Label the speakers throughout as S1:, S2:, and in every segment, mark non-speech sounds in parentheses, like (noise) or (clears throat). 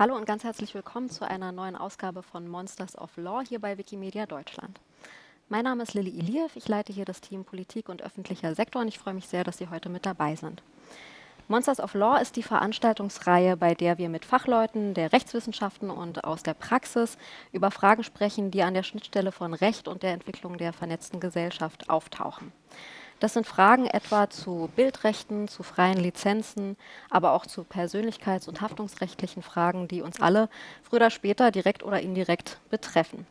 S1: Hallo und ganz herzlich willkommen zu einer neuen Ausgabe von Monsters of Law hier bei Wikimedia Deutschland. Mein Name ist Lilly Iliev, ich leite hier das Team Politik und öffentlicher Sektor und ich freue mich sehr, dass Sie heute mit dabei sind. Monsters of Law ist die Veranstaltungsreihe, bei der wir mit Fachleuten der Rechtswissenschaften und aus der Praxis über Fragen sprechen, die an der Schnittstelle von Recht und der Entwicklung der vernetzten Gesellschaft auftauchen. Das sind Fragen etwa zu Bildrechten, zu freien Lizenzen, aber auch zu persönlichkeits- und haftungsrechtlichen Fragen, die uns alle früher oder später direkt oder indirekt betreffen.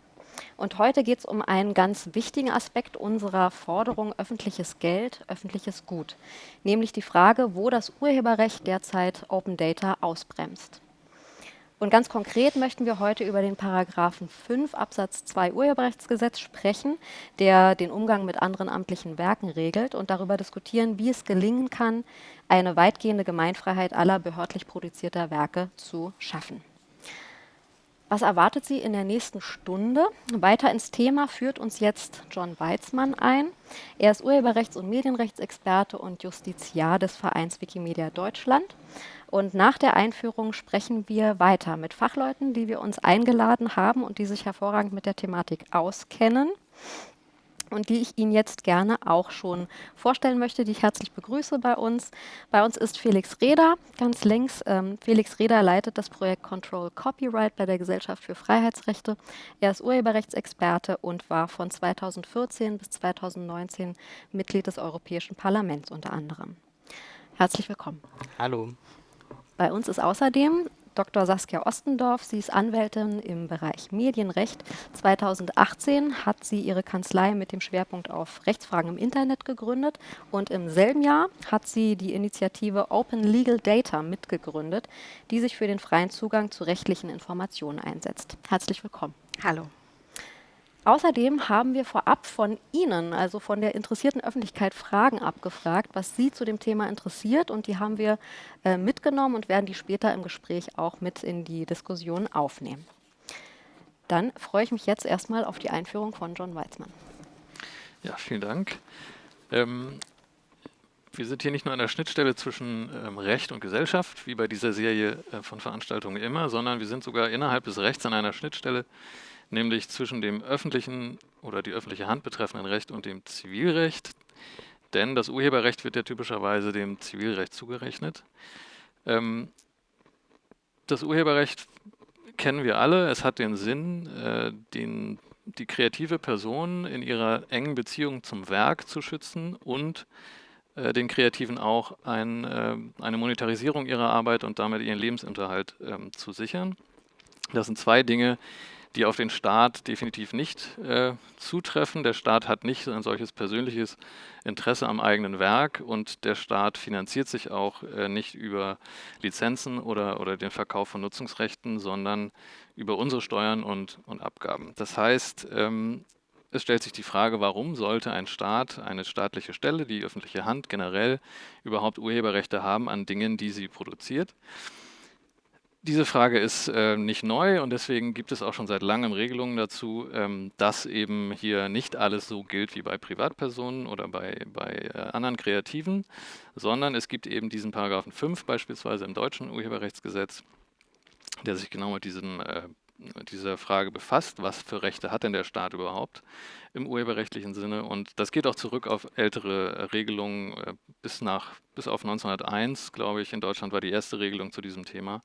S1: Und heute geht es um einen ganz wichtigen Aspekt unserer Forderung öffentliches Geld, öffentliches Gut, nämlich die Frage, wo das Urheberrecht derzeit Open Data ausbremst. Und ganz konkret möchten wir heute über den Paragraphen 5 Absatz 2 Urheberrechtsgesetz sprechen, der den Umgang mit anderen amtlichen Werken regelt und darüber diskutieren, wie es gelingen kann, eine weitgehende Gemeinfreiheit aller behördlich produzierter Werke zu schaffen. Was erwartet Sie in der nächsten Stunde? Weiter ins Thema führt uns jetzt John Weizmann ein. Er ist Urheberrechts- und Medienrechtsexperte und Justiziar des Vereins Wikimedia Deutschland. Und nach der Einführung sprechen wir weiter mit Fachleuten, die wir uns eingeladen haben und die sich hervorragend mit der Thematik auskennen und die ich Ihnen jetzt gerne auch schon vorstellen möchte, die ich herzlich begrüße bei uns. Bei uns ist Felix Reder, ganz links. Ähm, Felix Reder leitet das Projekt Control Copyright bei der Gesellschaft für Freiheitsrechte. Er ist Urheberrechtsexperte und war von 2014 bis 2019 Mitglied des Europäischen Parlaments unter anderem. Herzlich willkommen.
S2: Hallo.
S1: Bei uns ist außerdem Dr. Saskia Ostendorf. Sie ist Anwältin im Bereich Medienrecht. 2018 hat sie ihre Kanzlei mit dem Schwerpunkt auf Rechtsfragen im Internet gegründet und im selben Jahr hat sie die Initiative Open Legal Data mitgegründet, die sich für den freien Zugang zu rechtlichen Informationen einsetzt. Herzlich willkommen.
S2: Hallo.
S1: Außerdem haben wir vorab von Ihnen, also von der interessierten Öffentlichkeit, Fragen abgefragt, was Sie zu dem Thema interessiert. Und die haben wir äh, mitgenommen und werden die später im Gespräch auch mit in die Diskussion aufnehmen. Dann freue ich mich jetzt erstmal auf die Einführung von John Weizmann.
S3: Ja, vielen Dank. Ähm, wir sind hier nicht nur an der Schnittstelle zwischen ähm, Recht und Gesellschaft, wie bei dieser Serie äh, von Veranstaltungen immer, sondern wir sind sogar innerhalb des Rechts an einer Schnittstelle, nämlich zwischen dem öffentlichen oder die öffentliche Hand betreffenden Recht und dem Zivilrecht. Denn das Urheberrecht wird ja typischerweise dem Zivilrecht zugerechnet. Ähm, das Urheberrecht kennen wir alle. Es hat den Sinn, äh, den, die kreative Person in ihrer engen Beziehung zum Werk zu schützen und äh, den Kreativen auch ein, äh, eine Monetarisierung ihrer Arbeit und damit ihren Lebensunterhalt ähm, zu sichern. Das sind zwei Dinge, die auf den Staat definitiv nicht äh, zutreffen. Der Staat hat nicht ein solches persönliches Interesse am eigenen Werk und der Staat finanziert sich auch äh, nicht über Lizenzen oder, oder den Verkauf von Nutzungsrechten, sondern über unsere Steuern und, und Abgaben. Das heißt, ähm, es stellt sich die Frage, warum sollte ein Staat, eine staatliche Stelle, die öffentliche Hand generell überhaupt Urheberrechte haben an Dingen, die sie produziert? Diese Frage ist äh, nicht neu und deswegen gibt es auch schon seit langem Regelungen dazu, ähm, dass eben hier nicht alles so gilt wie bei Privatpersonen oder bei, bei äh, anderen Kreativen, sondern es gibt eben diesen Paragraphen 5 beispielsweise im deutschen Urheberrechtsgesetz, der sich genau mit diesem äh, dieser Frage befasst, was für Rechte hat denn der Staat überhaupt im urheberrechtlichen Sinne. Und das geht auch zurück auf ältere Regelungen äh, bis, nach, bis auf 1901, glaube ich, in Deutschland war die erste Regelung zu diesem Thema.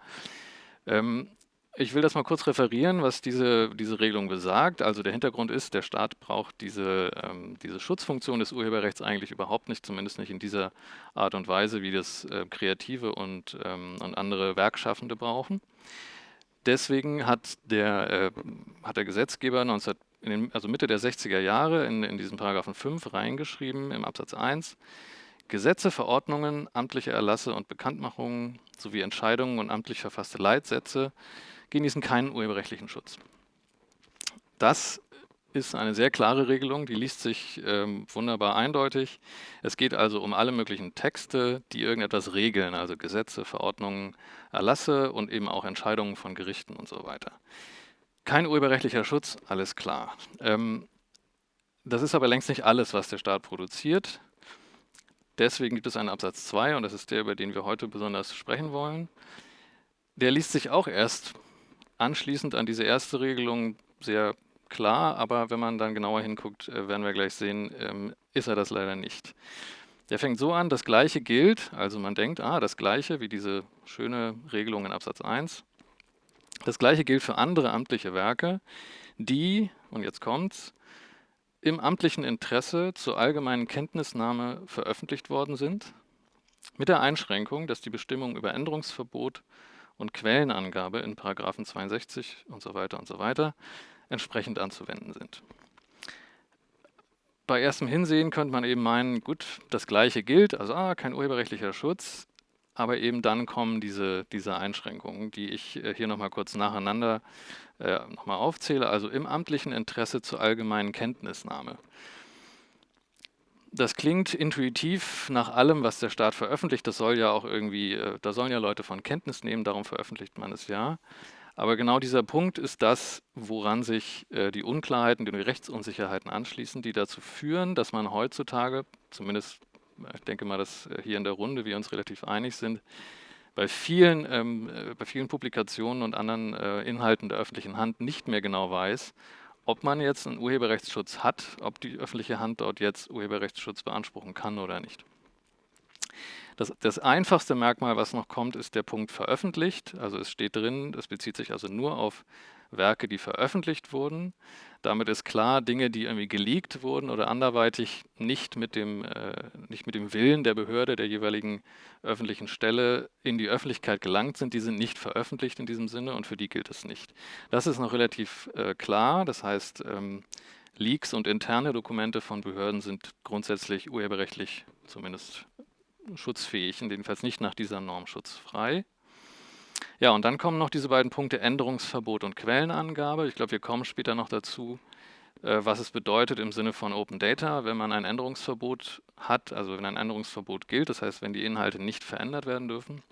S3: Ähm, ich will das mal kurz referieren, was diese, diese Regelung besagt. Also der Hintergrund ist, der Staat braucht diese, ähm, diese Schutzfunktion des Urheberrechts eigentlich überhaupt nicht, zumindest nicht in dieser Art und Weise, wie das äh, Kreative und, ähm, und andere Werkschaffende brauchen. Deswegen hat der, äh, hat der Gesetzgeber 19, den, also Mitte der 60er Jahre in, in diesen Paragraphen 5 reingeschrieben im Absatz 1, Gesetze, Verordnungen, amtliche Erlasse und Bekanntmachungen sowie Entscheidungen und amtlich verfasste Leitsätze genießen keinen urheberrechtlichen Schutz. Das ist eine sehr klare Regelung, die liest sich ähm, wunderbar eindeutig. Es geht also um alle möglichen Texte, die irgendetwas regeln, also Gesetze, Verordnungen, Erlasse und eben auch Entscheidungen von Gerichten und so weiter. Kein urheberrechtlicher Schutz, alles klar. Ähm, das ist aber längst nicht alles, was der Staat produziert. Deswegen gibt es einen Absatz 2 und das ist der, über den wir heute besonders sprechen wollen. der liest sich auch erst anschließend an diese erste Regelung sehr klar, aber wenn man dann genauer hinguckt, äh, werden wir gleich sehen, ähm, ist er das leider nicht. Der fängt so an, das Gleiche gilt, also man denkt, ah, das Gleiche wie diese schöne Regelung in Absatz 1. Das Gleiche gilt für andere amtliche Werke, die, und jetzt kommt's, im amtlichen Interesse zur allgemeinen Kenntnisnahme veröffentlicht worden sind, mit der Einschränkung, dass die Bestimmungen über Änderungsverbot und Quellenangabe in Paragraphen 62 und so weiter und so weiter entsprechend anzuwenden sind. Bei erstem Hinsehen könnte man eben meinen, gut, das Gleiche gilt, also ah, kein urheberrechtlicher Schutz, aber eben dann kommen diese, diese Einschränkungen, die ich äh, hier nochmal kurz nacheinander äh, nochmal aufzähle, also im amtlichen Interesse zur allgemeinen Kenntnisnahme. Das klingt intuitiv nach allem, was der Staat veröffentlicht. Das soll ja auch irgendwie, äh, da sollen ja Leute von Kenntnis nehmen, darum veröffentlicht man es ja. Aber genau dieser Punkt ist das, woran sich äh, die Unklarheiten, die Rechtsunsicherheiten anschließen, die dazu führen, dass man heutzutage, zumindest ich denke mal, dass äh, hier in der Runde wir uns relativ einig sind, bei vielen, ähm, äh, bei vielen Publikationen und anderen äh, Inhalten der öffentlichen Hand nicht mehr genau weiß, ob man jetzt einen Urheberrechtsschutz hat, ob die öffentliche Hand dort jetzt Urheberrechtsschutz beanspruchen kann oder nicht. Das, das, einfachste Merkmal, was noch kommt, ist der Punkt veröffentlicht. Also es steht drin, das bezieht sich also nur auf Werke, die veröffentlicht wurden. Damit ist klar, Dinge, die irgendwie geleakt wurden oder anderweitig nicht mit, dem, äh, nicht mit dem Willen der Behörde, der jeweiligen öffentlichen Stelle in die Öffentlichkeit gelangt sind, die sind nicht veröffentlicht in diesem Sinne und für die gilt es nicht. Das ist noch relativ äh, klar, das heißt, ähm, Leaks und interne Dokumente von Behörden sind grundsätzlich urheberrechtlich zumindest schutzfähig und jedenfalls nicht nach dieser Norm schutzfrei. Ja, und dann kommen noch diese beiden Punkte Änderungsverbot und Quellenangabe. Ich glaube, wir kommen später noch dazu, äh, was es bedeutet im Sinne von Open Data, wenn man ein Änderungsverbot hat, also wenn ein Änderungsverbot gilt, das heißt, wenn die Inhalte nicht verändert werden dürfen.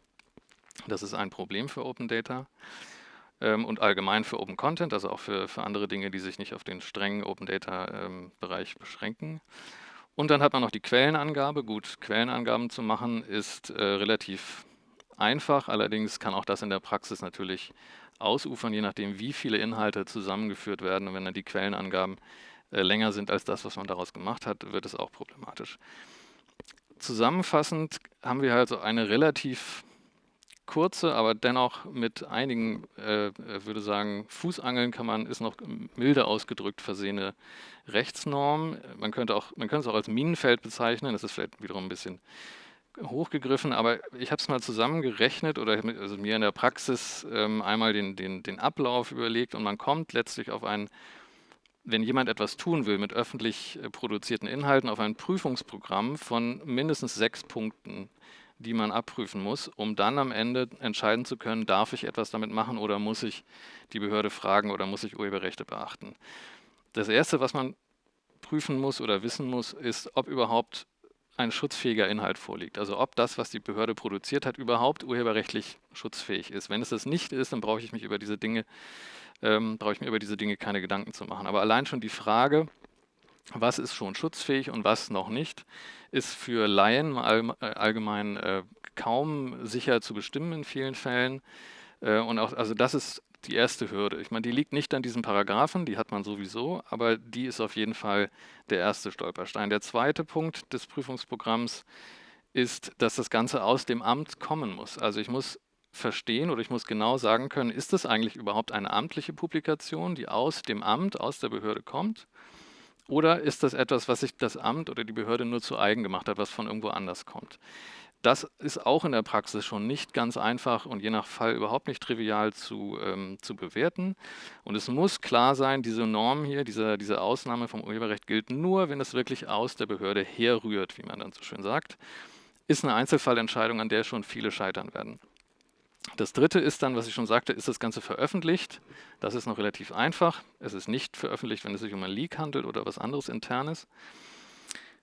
S3: Das ist ein Problem für Open Data ähm, und allgemein für Open Content, also auch für, für andere Dinge, die sich nicht auf den strengen Open Data ähm, Bereich beschränken. Und dann hat man noch die Quellenangabe. Gut, Quellenangaben zu machen ist äh, relativ einfach, allerdings kann auch das in der Praxis natürlich ausufern, je nachdem, wie viele Inhalte zusammengeführt werden. Und wenn dann die Quellenangaben äh, länger sind als das, was man daraus gemacht hat, wird es auch problematisch. Zusammenfassend haben wir also eine relativ kurze, aber dennoch mit einigen, äh, würde sagen, Fußangeln kann man, ist noch milde ausgedrückt versehene Rechtsnorm. Man könnte, auch, man könnte es auch als Minenfeld bezeichnen, das ist vielleicht wiederum ein bisschen hochgegriffen, aber ich habe es mal zusammengerechnet oder also mir in der Praxis ähm, einmal den, den, den Ablauf überlegt und man kommt letztlich auf ein, wenn jemand etwas tun will mit öffentlich äh, produzierten Inhalten, auf ein Prüfungsprogramm von mindestens sechs Punkten, die man abprüfen muss, um dann am Ende entscheiden zu können, darf ich etwas damit machen oder muss ich die Behörde fragen oder muss ich Urheberrechte beachten. Das Erste, was man prüfen muss oder wissen muss, ist, ob überhaupt ein schutzfähiger Inhalt vorliegt. Also ob das, was die Behörde produziert hat, überhaupt urheberrechtlich schutzfähig ist. Wenn es das nicht ist, dann brauche ich mich über diese Dinge, ähm, brauche ich mir über diese Dinge keine Gedanken zu machen. Aber allein schon die Frage, was ist schon schutzfähig und was noch nicht, ist für Laien äh, allgemein äh, kaum sicher zu bestimmen in vielen Fällen. Äh, und auch, also das ist die erste Hürde. Ich meine, die liegt nicht an diesen Paragraphen, die hat man sowieso, aber die ist auf jeden Fall der erste Stolperstein. Der zweite Punkt des Prüfungsprogramms ist, dass das Ganze aus dem Amt kommen muss. Also ich muss verstehen oder ich muss genau sagen können, ist das eigentlich überhaupt eine amtliche Publikation, die aus dem Amt, aus der Behörde kommt? Oder ist das etwas, was sich das Amt oder die Behörde nur zu eigen gemacht hat, was von irgendwo anders kommt? Das ist auch in der Praxis schon nicht ganz einfach und je nach Fall überhaupt nicht trivial zu, ähm, zu bewerten. Und es muss klar sein, diese Norm hier, diese, diese Ausnahme vom Urheberrecht gilt nur, wenn es wirklich aus der Behörde herrührt, wie man dann so schön sagt. Ist eine Einzelfallentscheidung, an der schon viele scheitern werden. Das dritte ist dann, was ich schon sagte, ist das Ganze veröffentlicht. Das ist noch relativ einfach. Es ist nicht veröffentlicht, wenn es sich um ein Leak handelt oder was anderes internes.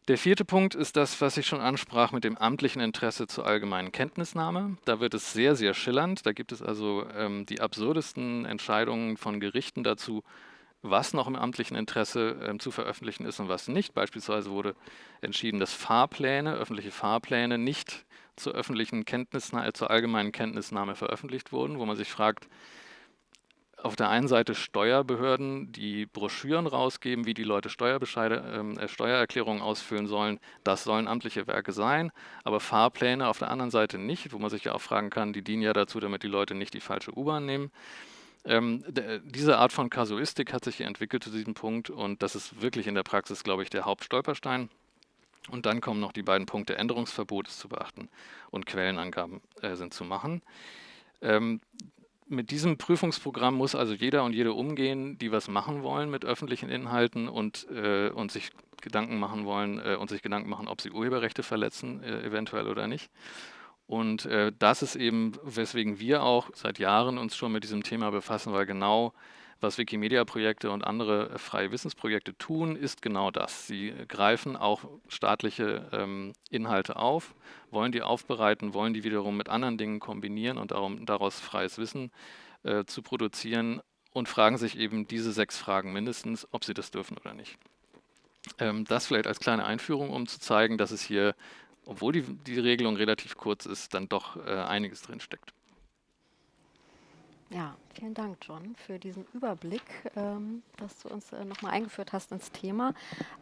S3: Der vierte Punkt ist das, was ich schon ansprach mit dem amtlichen Interesse zur allgemeinen Kenntnisnahme. Da wird es sehr, sehr schillernd. Da gibt es also ähm, die absurdesten Entscheidungen von Gerichten dazu, was noch im amtlichen Interesse ähm, zu veröffentlichen ist und was nicht. Beispielsweise wurde entschieden, dass Fahrpläne, öffentliche Fahrpläne nicht zur öffentlichen Kenntnisnahme, zur allgemeinen Kenntnisnahme veröffentlicht wurden, wo man sich fragt, auf der einen Seite Steuerbehörden, die Broschüren rausgeben, wie die Leute Steuerbescheide, äh, Steuererklärungen ausfüllen sollen. Das sollen amtliche Werke sein, aber Fahrpläne auf der anderen Seite nicht, wo man sich ja auch fragen kann, die dienen ja dazu, damit die Leute nicht die falsche U-Bahn nehmen. Ähm, diese Art von Kasuistik hat sich hier entwickelt zu diesem Punkt und das ist wirklich in der Praxis, glaube ich, der Hauptstolperstein. Und dann kommen noch die beiden Punkte Änderungsverbot ist zu beachten und Quellenangaben äh, sind zu machen. Ähm, mit diesem Prüfungsprogramm muss also jeder und jede umgehen, die was machen wollen mit öffentlichen Inhalten und, äh, und sich Gedanken machen wollen äh, und sich Gedanken machen, ob sie Urheberrechte verletzen, äh, eventuell oder nicht. Und äh, das ist eben, weswegen wir auch seit Jahren uns schon mit diesem Thema befassen, weil genau was Wikimedia-Projekte und andere freie Wissensprojekte tun, ist genau das. Sie greifen auch staatliche ähm, Inhalte auf, wollen die aufbereiten, wollen die wiederum mit anderen Dingen kombinieren und darum, daraus freies Wissen äh, zu produzieren und fragen sich eben diese sechs Fragen mindestens, ob sie das dürfen oder nicht. Ähm, das vielleicht als kleine Einführung, um zu zeigen, dass es hier, obwohl die, die Regelung relativ kurz ist, dann doch äh, einiges drinsteckt.
S1: Ja, vielen Dank, John, für diesen Überblick, ähm, dass du uns äh, nochmal eingeführt hast ins Thema.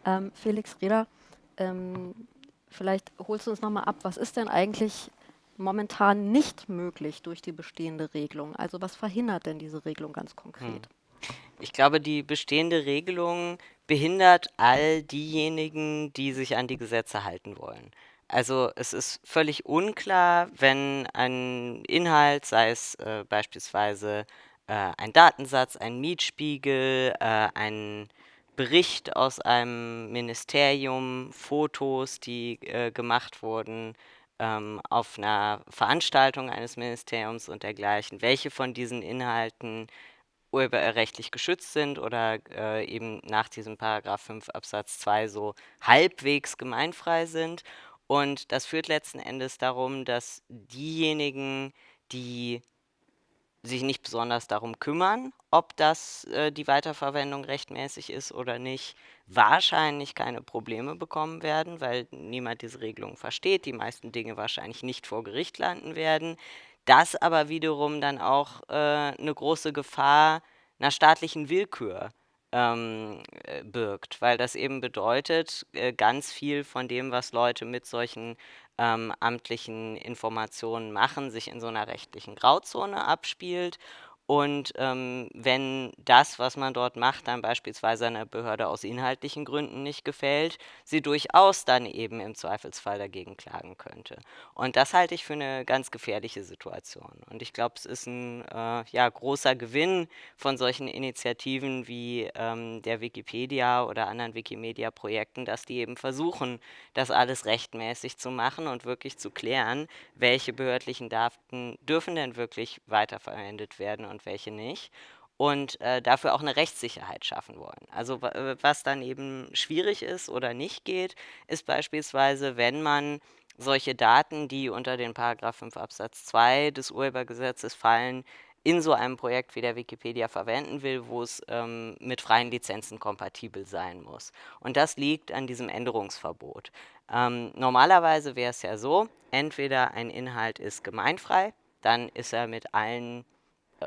S1: Ähm, Felix Reder, ähm, vielleicht holst du uns nochmal ab, was ist denn eigentlich momentan nicht möglich durch die bestehende Regelung? Also was verhindert denn diese Regelung ganz konkret? Hm.
S2: Ich glaube, die bestehende Regelung behindert all diejenigen, die sich an die Gesetze halten wollen. Also es ist völlig unklar, wenn ein Inhalt, sei es äh, beispielsweise äh, ein Datensatz, ein Mietspiegel, äh, ein Bericht aus einem Ministerium, Fotos, die äh, gemacht wurden ähm, auf einer Veranstaltung eines Ministeriums und dergleichen, welche von diesen Inhalten urheberrechtlich geschützt sind oder äh, eben nach diesem Paragraph 5 Absatz 2 so halbwegs gemeinfrei sind und das führt letzten Endes darum, dass diejenigen, die sich nicht besonders darum kümmern, ob das äh, die Weiterverwendung rechtmäßig ist oder nicht, wahrscheinlich keine Probleme bekommen werden, weil niemand diese Regelung versteht, die meisten Dinge wahrscheinlich nicht vor Gericht landen werden. Das aber wiederum dann auch äh, eine große Gefahr einer staatlichen Willkür ähm, äh, birgt, weil das eben bedeutet, äh, ganz viel von dem, was Leute mit solchen ähm, amtlichen Informationen machen, sich in so einer rechtlichen Grauzone abspielt und ähm, wenn das, was man dort macht, dann beispielsweise einer Behörde aus inhaltlichen Gründen nicht gefällt, sie durchaus dann eben im Zweifelsfall dagegen klagen könnte. Und das halte ich für eine ganz gefährliche Situation. Und ich glaube, es ist ein äh, ja, großer Gewinn von solchen Initiativen wie ähm, der Wikipedia oder anderen Wikimedia-Projekten, dass die eben versuchen, das alles rechtmäßig zu machen und wirklich zu klären, welche behördlichen Daten dürfen denn wirklich weiterverwendet werden und und welche nicht und äh, dafür auch eine Rechtssicherheit schaffen wollen. Also äh, was dann eben schwierig ist oder nicht geht, ist beispielsweise, wenn man solche Daten, die unter den Paragraph 5 Absatz 2 des Urhebergesetzes fallen, in so einem Projekt wie der Wikipedia verwenden will, wo es ähm, mit freien Lizenzen kompatibel sein muss. Und das liegt an diesem Änderungsverbot. Ähm, normalerweise wäre es ja so, entweder ein Inhalt ist gemeinfrei, dann ist er mit allen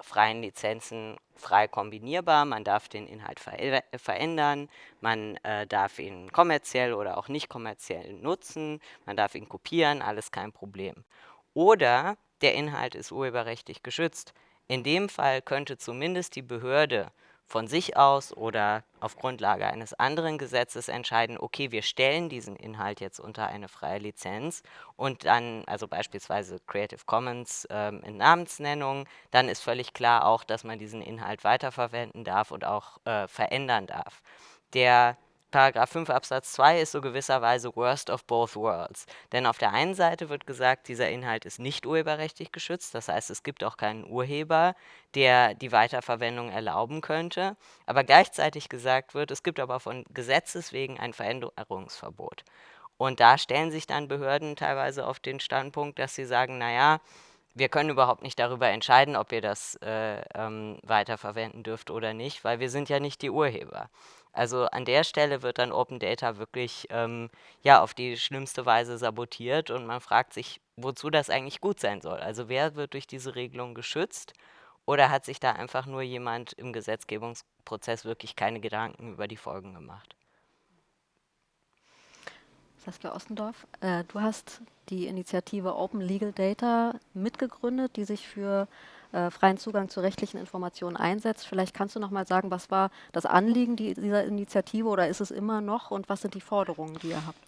S2: freien Lizenzen frei kombinierbar. Man darf den Inhalt ver verändern, man äh, darf ihn kommerziell oder auch nicht kommerziell nutzen, man darf ihn kopieren, alles kein Problem. Oder der Inhalt ist urheberrechtlich geschützt. In dem Fall könnte zumindest die Behörde von sich aus oder auf Grundlage eines anderen Gesetzes entscheiden, okay, wir stellen diesen Inhalt jetzt unter eine freie Lizenz und dann, also beispielsweise Creative Commons ähm, in Namensnennung, dann ist völlig klar auch, dass man diesen Inhalt weiterverwenden darf und auch äh, verändern darf. Der Paragraph 5 Absatz 2 ist so gewisserweise worst of both worlds. Denn auf der einen Seite wird gesagt, dieser Inhalt ist nicht urheberrechtlich geschützt, das heißt, es gibt auch keinen Urheber, der die Weiterverwendung erlauben könnte. Aber gleichzeitig gesagt wird, es gibt aber von Gesetzes wegen ein Veränderungsverbot. Und da stellen sich dann Behörden teilweise auf den Standpunkt, dass sie sagen, naja, wir können überhaupt nicht darüber entscheiden, ob ihr das äh, ähm, weiterverwenden dürft oder nicht, weil wir sind ja nicht die Urheber. Also an der Stelle wird dann Open Data wirklich ähm, ja, auf die schlimmste Weise sabotiert und man fragt sich, wozu das eigentlich gut sein soll. Also wer wird durch diese Regelung geschützt oder hat sich da einfach nur jemand im Gesetzgebungsprozess wirklich keine Gedanken über die Folgen gemacht?
S1: Saskia Ostendorf, äh, du hast die Initiative Open Legal Data mitgegründet, die sich für freien Zugang zu rechtlichen Informationen einsetzt. Vielleicht kannst du noch mal sagen, was war das Anliegen dieser Initiative oder ist es immer noch und was sind die Forderungen, die ihr habt?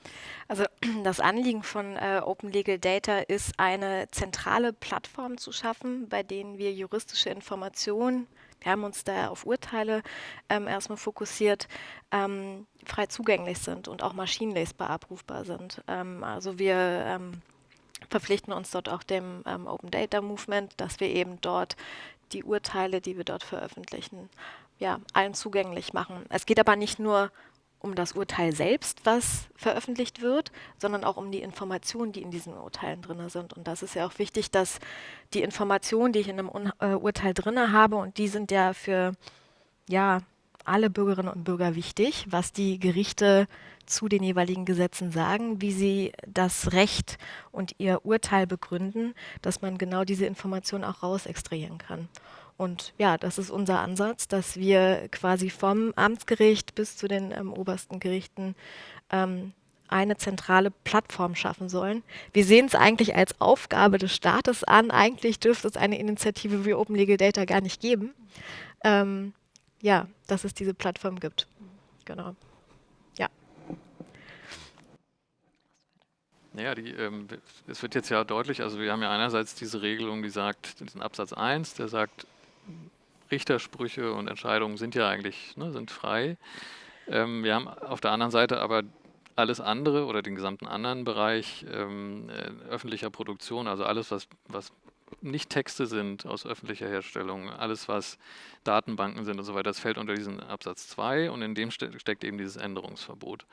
S4: Also (clears throat) das Anliegen von äh, Open Legal Data ist, eine zentrale Plattform zu schaffen, bei denen wir juristische Informationen wir haben uns da auf Urteile ähm, erstmal fokussiert, ähm, frei zugänglich sind und auch maschinenlesbar abrufbar sind. Ähm, also wir ähm, verpflichten uns dort auch dem ähm, Open Data Movement, dass wir eben dort die Urteile, die wir dort veröffentlichen, ja, allen zugänglich machen. Es geht aber nicht nur um das Urteil selbst, was veröffentlicht wird, sondern auch um die Informationen, die in diesen Urteilen drin sind. Und das ist ja auch wichtig, dass die Informationen, die ich in einem Un äh, Urteil drin habe, und die sind ja für ja, alle Bürgerinnen und Bürger wichtig, was die Gerichte zu den jeweiligen Gesetzen sagen, wie sie das Recht und ihr Urteil begründen, dass man genau diese Informationen auch rausextrahieren kann. Und ja, das ist unser Ansatz, dass wir quasi vom Amtsgericht bis zu den ähm, obersten Gerichten ähm, eine zentrale Plattform schaffen sollen. Wir sehen es eigentlich als Aufgabe des Staates an. Eigentlich dürfte es eine Initiative wie Open Legal Data gar nicht geben. Ähm, ja, dass es diese Plattform gibt. Genau.
S3: Naja, die, ähm, es wird jetzt ja deutlich, also wir haben ja einerseits diese Regelung, die sagt, diesen Absatz 1, der sagt, Richtersprüche und Entscheidungen sind ja eigentlich ne, sind frei. Ähm, wir haben auf der anderen Seite aber alles andere oder den gesamten anderen Bereich ähm, äh, öffentlicher Produktion, also alles, was, was nicht Texte sind aus öffentlicher Herstellung, alles, was Datenbanken sind und so weiter, das fällt unter diesen Absatz 2 und in dem ste steckt eben dieses Änderungsverbot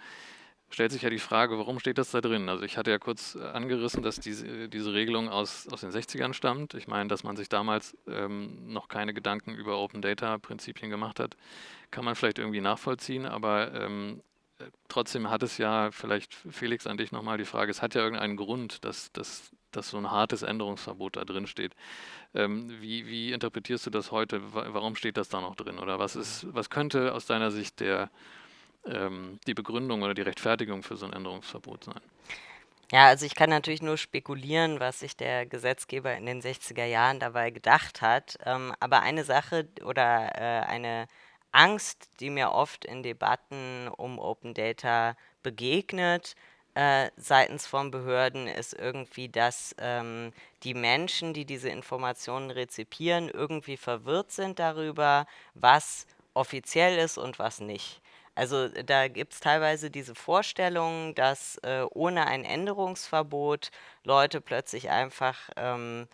S3: stellt sich ja die Frage, warum steht das da drin? Also ich hatte ja kurz äh, angerissen, dass diese, diese Regelung aus, aus den 60ern stammt. Ich meine, dass man sich damals ähm, noch keine Gedanken über Open Data Prinzipien gemacht hat, kann man vielleicht irgendwie nachvollziehen, aber ähm, äh, trotzdem hat es ja, vielleicht Felix an dich nochmal die Frage, es hat ja irgendeinen Grund, dass, dass, dass so ein hartes Änderungsverbot da drin steht. Ähm, wie, wie interpretierst du das heute? Warum steht das da noch drin? Oder was ist, was könnte aus deiner Sicht der die Begründung oder die Rechtfertigung für so ein Änderungsverbot sein?
S2: Ja, also ich kann natürlich nur spekulieren, was sich der Gesetzgeber in den 60er Jahren dabei gedacht hat. Ähm, aber eine Sache oder äh, eine Angst, die mir oft in Debatten um Open Data begegnet, äh, seitens von Behörden, ist irgendwie, dass ähm, die Menschen, die diese Informationen rezipieren, irgendwie verwirrt sind darüber, was offiziell ist und was nicht. Also da gibt es teilweise diese Vorstellung, dass äh, ohne ein Änderungsverbot Leute plötzlich einfach ähm,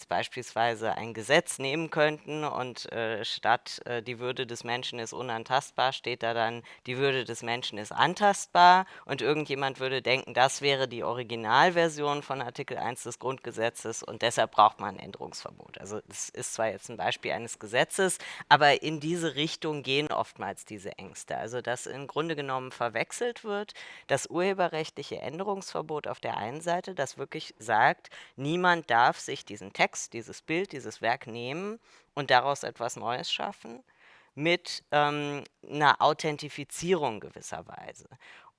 S2: jetzt beispielsweise ein Gesetz nehmen könnten und äh, statt äh, die Würde des Menschen ist unantastbar, steht da dann, die Würde des Menschen ist antastbar und irgendjemand würde denken, das wäre die Originalversion von Artikel 1 des Grundgesetzes und deshalb braucht man ein Änderungsverbot. Also das ist zwar jetzt ein Beispiel eines Gesetzes, aber in diese Richtung gehen oftmals diese Ängste. Also dass im Grunde genommen verwechselt wird, das urheberrechtliche Änderungsverbot auf der einen Seite, das wirklich sagt, niemand darf sich diesen Text Text, dieses Bild, dieses Werk nehmen und daraus etwas Neues schaffen mit ähm, einer Authentifizierung gewisserweise.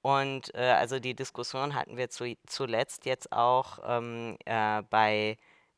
S2: Und äh, also die Diskussion hatten wir zu, zuletzt jetzt auch ähm, äh, bei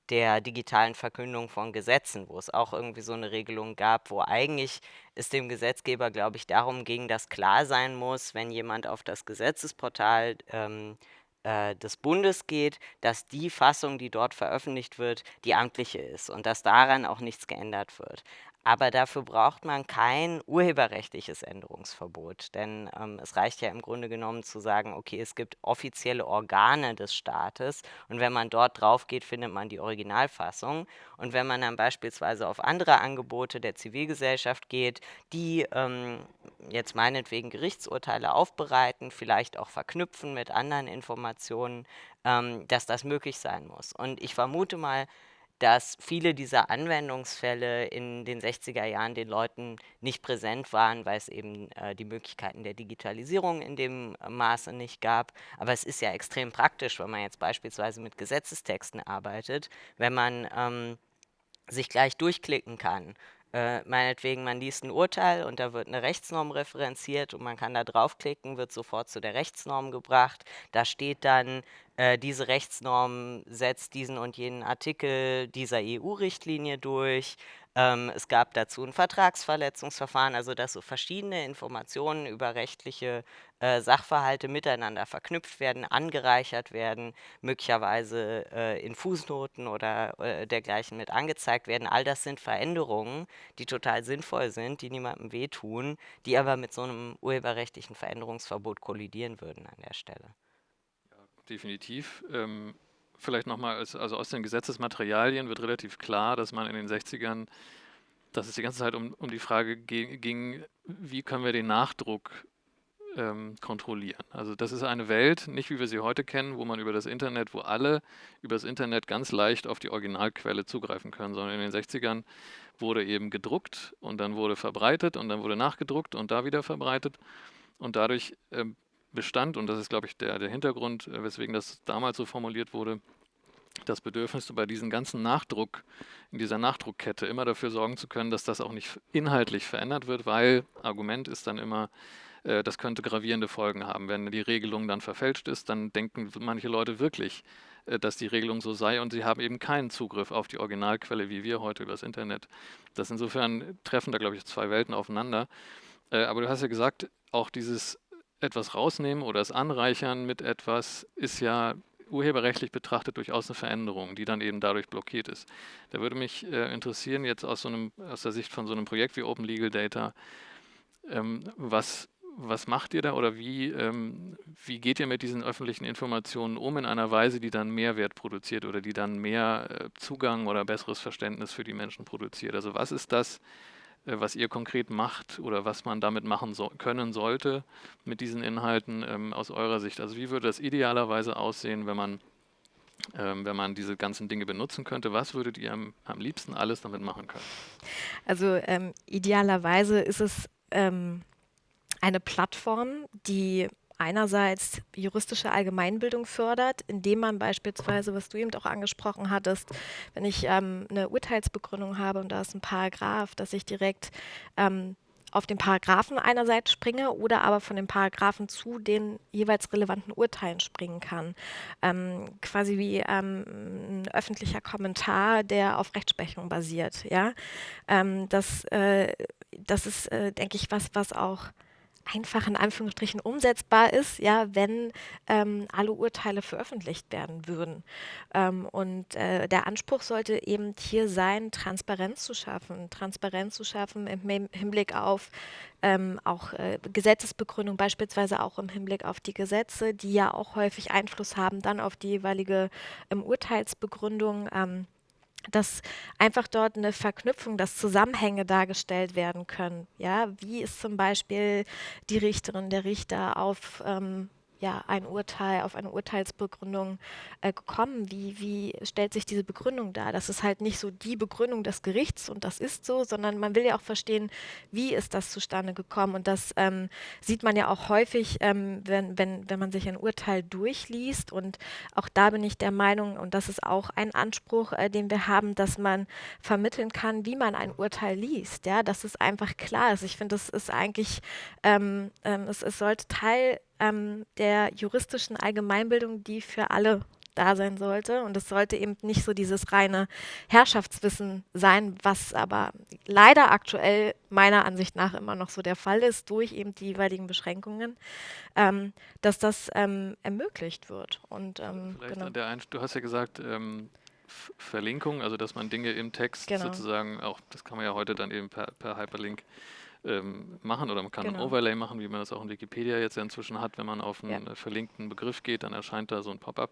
S2: der digitalen Verkündung von Gesetzen, wo es auch irgendwie so eine Regelung gab, wo eigentlich es dem Gesetzgeber, glaube ich, darum ging, dass klar sein muss, wenn jemand auf das Gesetzesportal ähm, äh, des Bundes geht, dass die Fassung, die dort veröffentlicht wird, die amtliche ist und dass daran auch nichts geändert wird. Aber dafür braucht man kein urheberrechtliches Änderungsverbot, denn ähm, es reicht ja im Grunde genommen zu sagen, okay, es gibt offizielle Organe des Staates und wenn man dort drauf geht, findet man die Originalfassung. Und wenn man dann beispielsweise auf andere Angebote der Zivilgesellschaft geht, die ähm, jetzt meinetwegen Gerichtsurteile aufbereiten, vielleicht auch verknüpfen mit anderen Informationen, ähm, dass das möglich sein muss. Und ich vermute mal, dass viele dieser Anwendungsfälle in den 60er Jahren den Leuten nicht präsent waren, weil es eben äh, die Möglichkeiten der Digitalisierung in dem Maße nicht gab. Aber es ist ja extrem praktisch, wenn man jetzt beispielsweise mit Gesetzestexten arbeitet, wenn man ähm, sich gleich durchklicken kann äh, meinetwegen, man liest ein Urteil und da wird eine Rechtsnorm referenziert und man kann da draufklicken, wird sofort zu der Rechtsnorm gebracht. Da steht dann, äh, diese Rechtsnorm setzt diesen und jenen Artikel dieser EU-Richtlinie durch. Ähm, es gab dazu ein Vertragsverletzungsverfahren, also dass so verschiedene Informationen über rechtliche äh, Sachverhalte miteinander verknüpft werden, angereichert werden, möglicherweise äh, in Fußnoten oder äh, dergleichen mit angezeigt werden. All das sind Veränderungen, die total sinnvoll sind, die niemandem wehtun, die aber mit so einem urheberrechtlichen Veränderungsverbot kollidieren würden an der Stelle.
S3: Ja, definitiv. Ähm vielleicht nochmal, also aus den Gesetzesmaterialien wird relativ klar, dass man in den 60ern, dass es die ganze Zeit um, um die Frage ging, wie können wir den Nachdruck ähm, kontrollieren. Also das ist eine Welt, nicht wie wir sie heute kennen, wo man über das Internet, wo alle über das Internet ganz leicht auf die Originalquelle zugreifen können, sondern in den 60ern wurde eben gedruckt und dann wurde verbreitet und dann wurde nachgedruckt und da wieder verbreitet. Und dadurch ähm, bestand, und das ist, glaube ich, der, der Hintergrund, äh, weswegen das damals so formuliert wurde, das Bedürfnis, bei diesem ganzen Nachdruck, in dieser Nachdruckkette immer dafür sorgen zu können, dass das auch nicht inhaltlich verändert wird, weil Argument ist dann immer, äh, das könnte gravierende Folgen haben. Wenn die Regelung dann verfälscht ist, dann denken manche Leute wirklich, äh, dass die Regelung so sei und sie haben eben keinen Zugriff auf die Originalquelle, wie wir heute über das Internet. Das insofern treffen da, glaube ich, zwei Welten aufeinander. Aber du hast ja gesagt, auch dieses etwas rausnehmen oder es anreichern mit etwas ist ja urheberrechtlich betrachtet durchaus eine Veränderung, die dann eben dadurch blockiert ist. Da würde mich äh, interessieren, jetzt aus, so einem, aus der Sicht von so einem Projekt wie Open Legal Data, ähm, was, was macht ihr da oder wie, ähm, wie geht ihr mit diesen öffentlichen Informationen um in einer Weise, die dann Mehrwert produziert oder die dann mehr äh, Zugang oder besseres Verständnis für die Menschen produziert? Also was ist das, was ihr konkret macht oder was man damit machen so, können sollte mit diesen Inhalten ähm, aus eurer Sicht. Also wie würde das idealerweise aussehen, wenn man, ähm, wenn man diese ganzen Dinge benutzen könnte? Was würdet ihr am, am liebsten alles damit machen können?
S4: Also ähm, idealerweise ist es ähm, eine Plattform, die einerseits juristische Allgemeinbildung fördert, indem man beispielsweise, was du eben auch angesprochen hattest, wenn ich ähm, eine Urteilsbegründung habe und da ist ein Paragraph, dass ich direkt ähm, auf den Paragraphen einerseits springe oder aber von den Paragraphen zu den jeweils relevanten Urteilen springen kann. Ähm, quasi wie ähm, ein öffentlicher Kommentar, der auf Rechtsprechung basiert. Ja? Ähm, das, äh, das ist, äh, denke ich, was, was auch einfach in Anführungsstrichen umsetzbar ist, ja, wenn ähm, alle Urteile veröffentlicht werden würden. Ähm, und äh, der Anspruch sollte eben hier sein, Transparenz zu schaffen, Transparenz zu schaffen im Hinblick auf ähm, auch äh, Gesetzesbegründung, beispielsweise auch im Hinblick auf die Gesetze, die ja auch häufig Einfluss haben dann auf die jeweilige ähm, Urteilsbegründung. Dass einfach dort eine Verknüpfung, dass Zusammenhänge dargestellt werden können. Ja, wie ist zum Beispiel die Richterin, der Richter auf ähm, ja, ein Urteil, auf eine Urteilsbegründung äh, gekommen? Wie, wie stellt sich diese Begründung dar? Das ist halt nicht so die Begründung des Gerichts und das ist so, sondern man will ja auch verstehen, wie ist das zustande gekommen. Und das ähm, sieht man ja auch häufig, ähm, wenn, wenn, wenn man sich ein Urteil durchliest. Und auch da bin ich der Meinung, und das ist auch ein Anspruch, äh, den wir haben, dass man vermitteln kann, wie man ein Urteil liest. Ja, dass es einfach klar ist. Ich finde, das ist eigentlich, ähm, ähm es, es sollte Teil ähm, der juristischen Allgemeinbildung, die für alle da sein sollte. Und es sollte eben nicht so dieses reine Herrschaftswissen sein, was aber leider aktuell meiner Ansicht nach immer noch so der Fall ist, durch eben die jeweiligen Beschränkungen, ähm, dass das ähm, ermöglicht wird. Und, ähm,
S3: genau. du hast ja gesagt, ähm, Verlinkung, also dass man Dinge im Text genau. sozusagen auch, das kann man ja heute dann eben per, per Hyperlink ähm, machen oder man kann genau. ein Overlay machen, wie man das auch in Wikipedia jetzt ja inzwischen hat. Wenn man auf einen ja. Äh, verlinkten Begriff geht, dann erscheint da so ein Pop-up.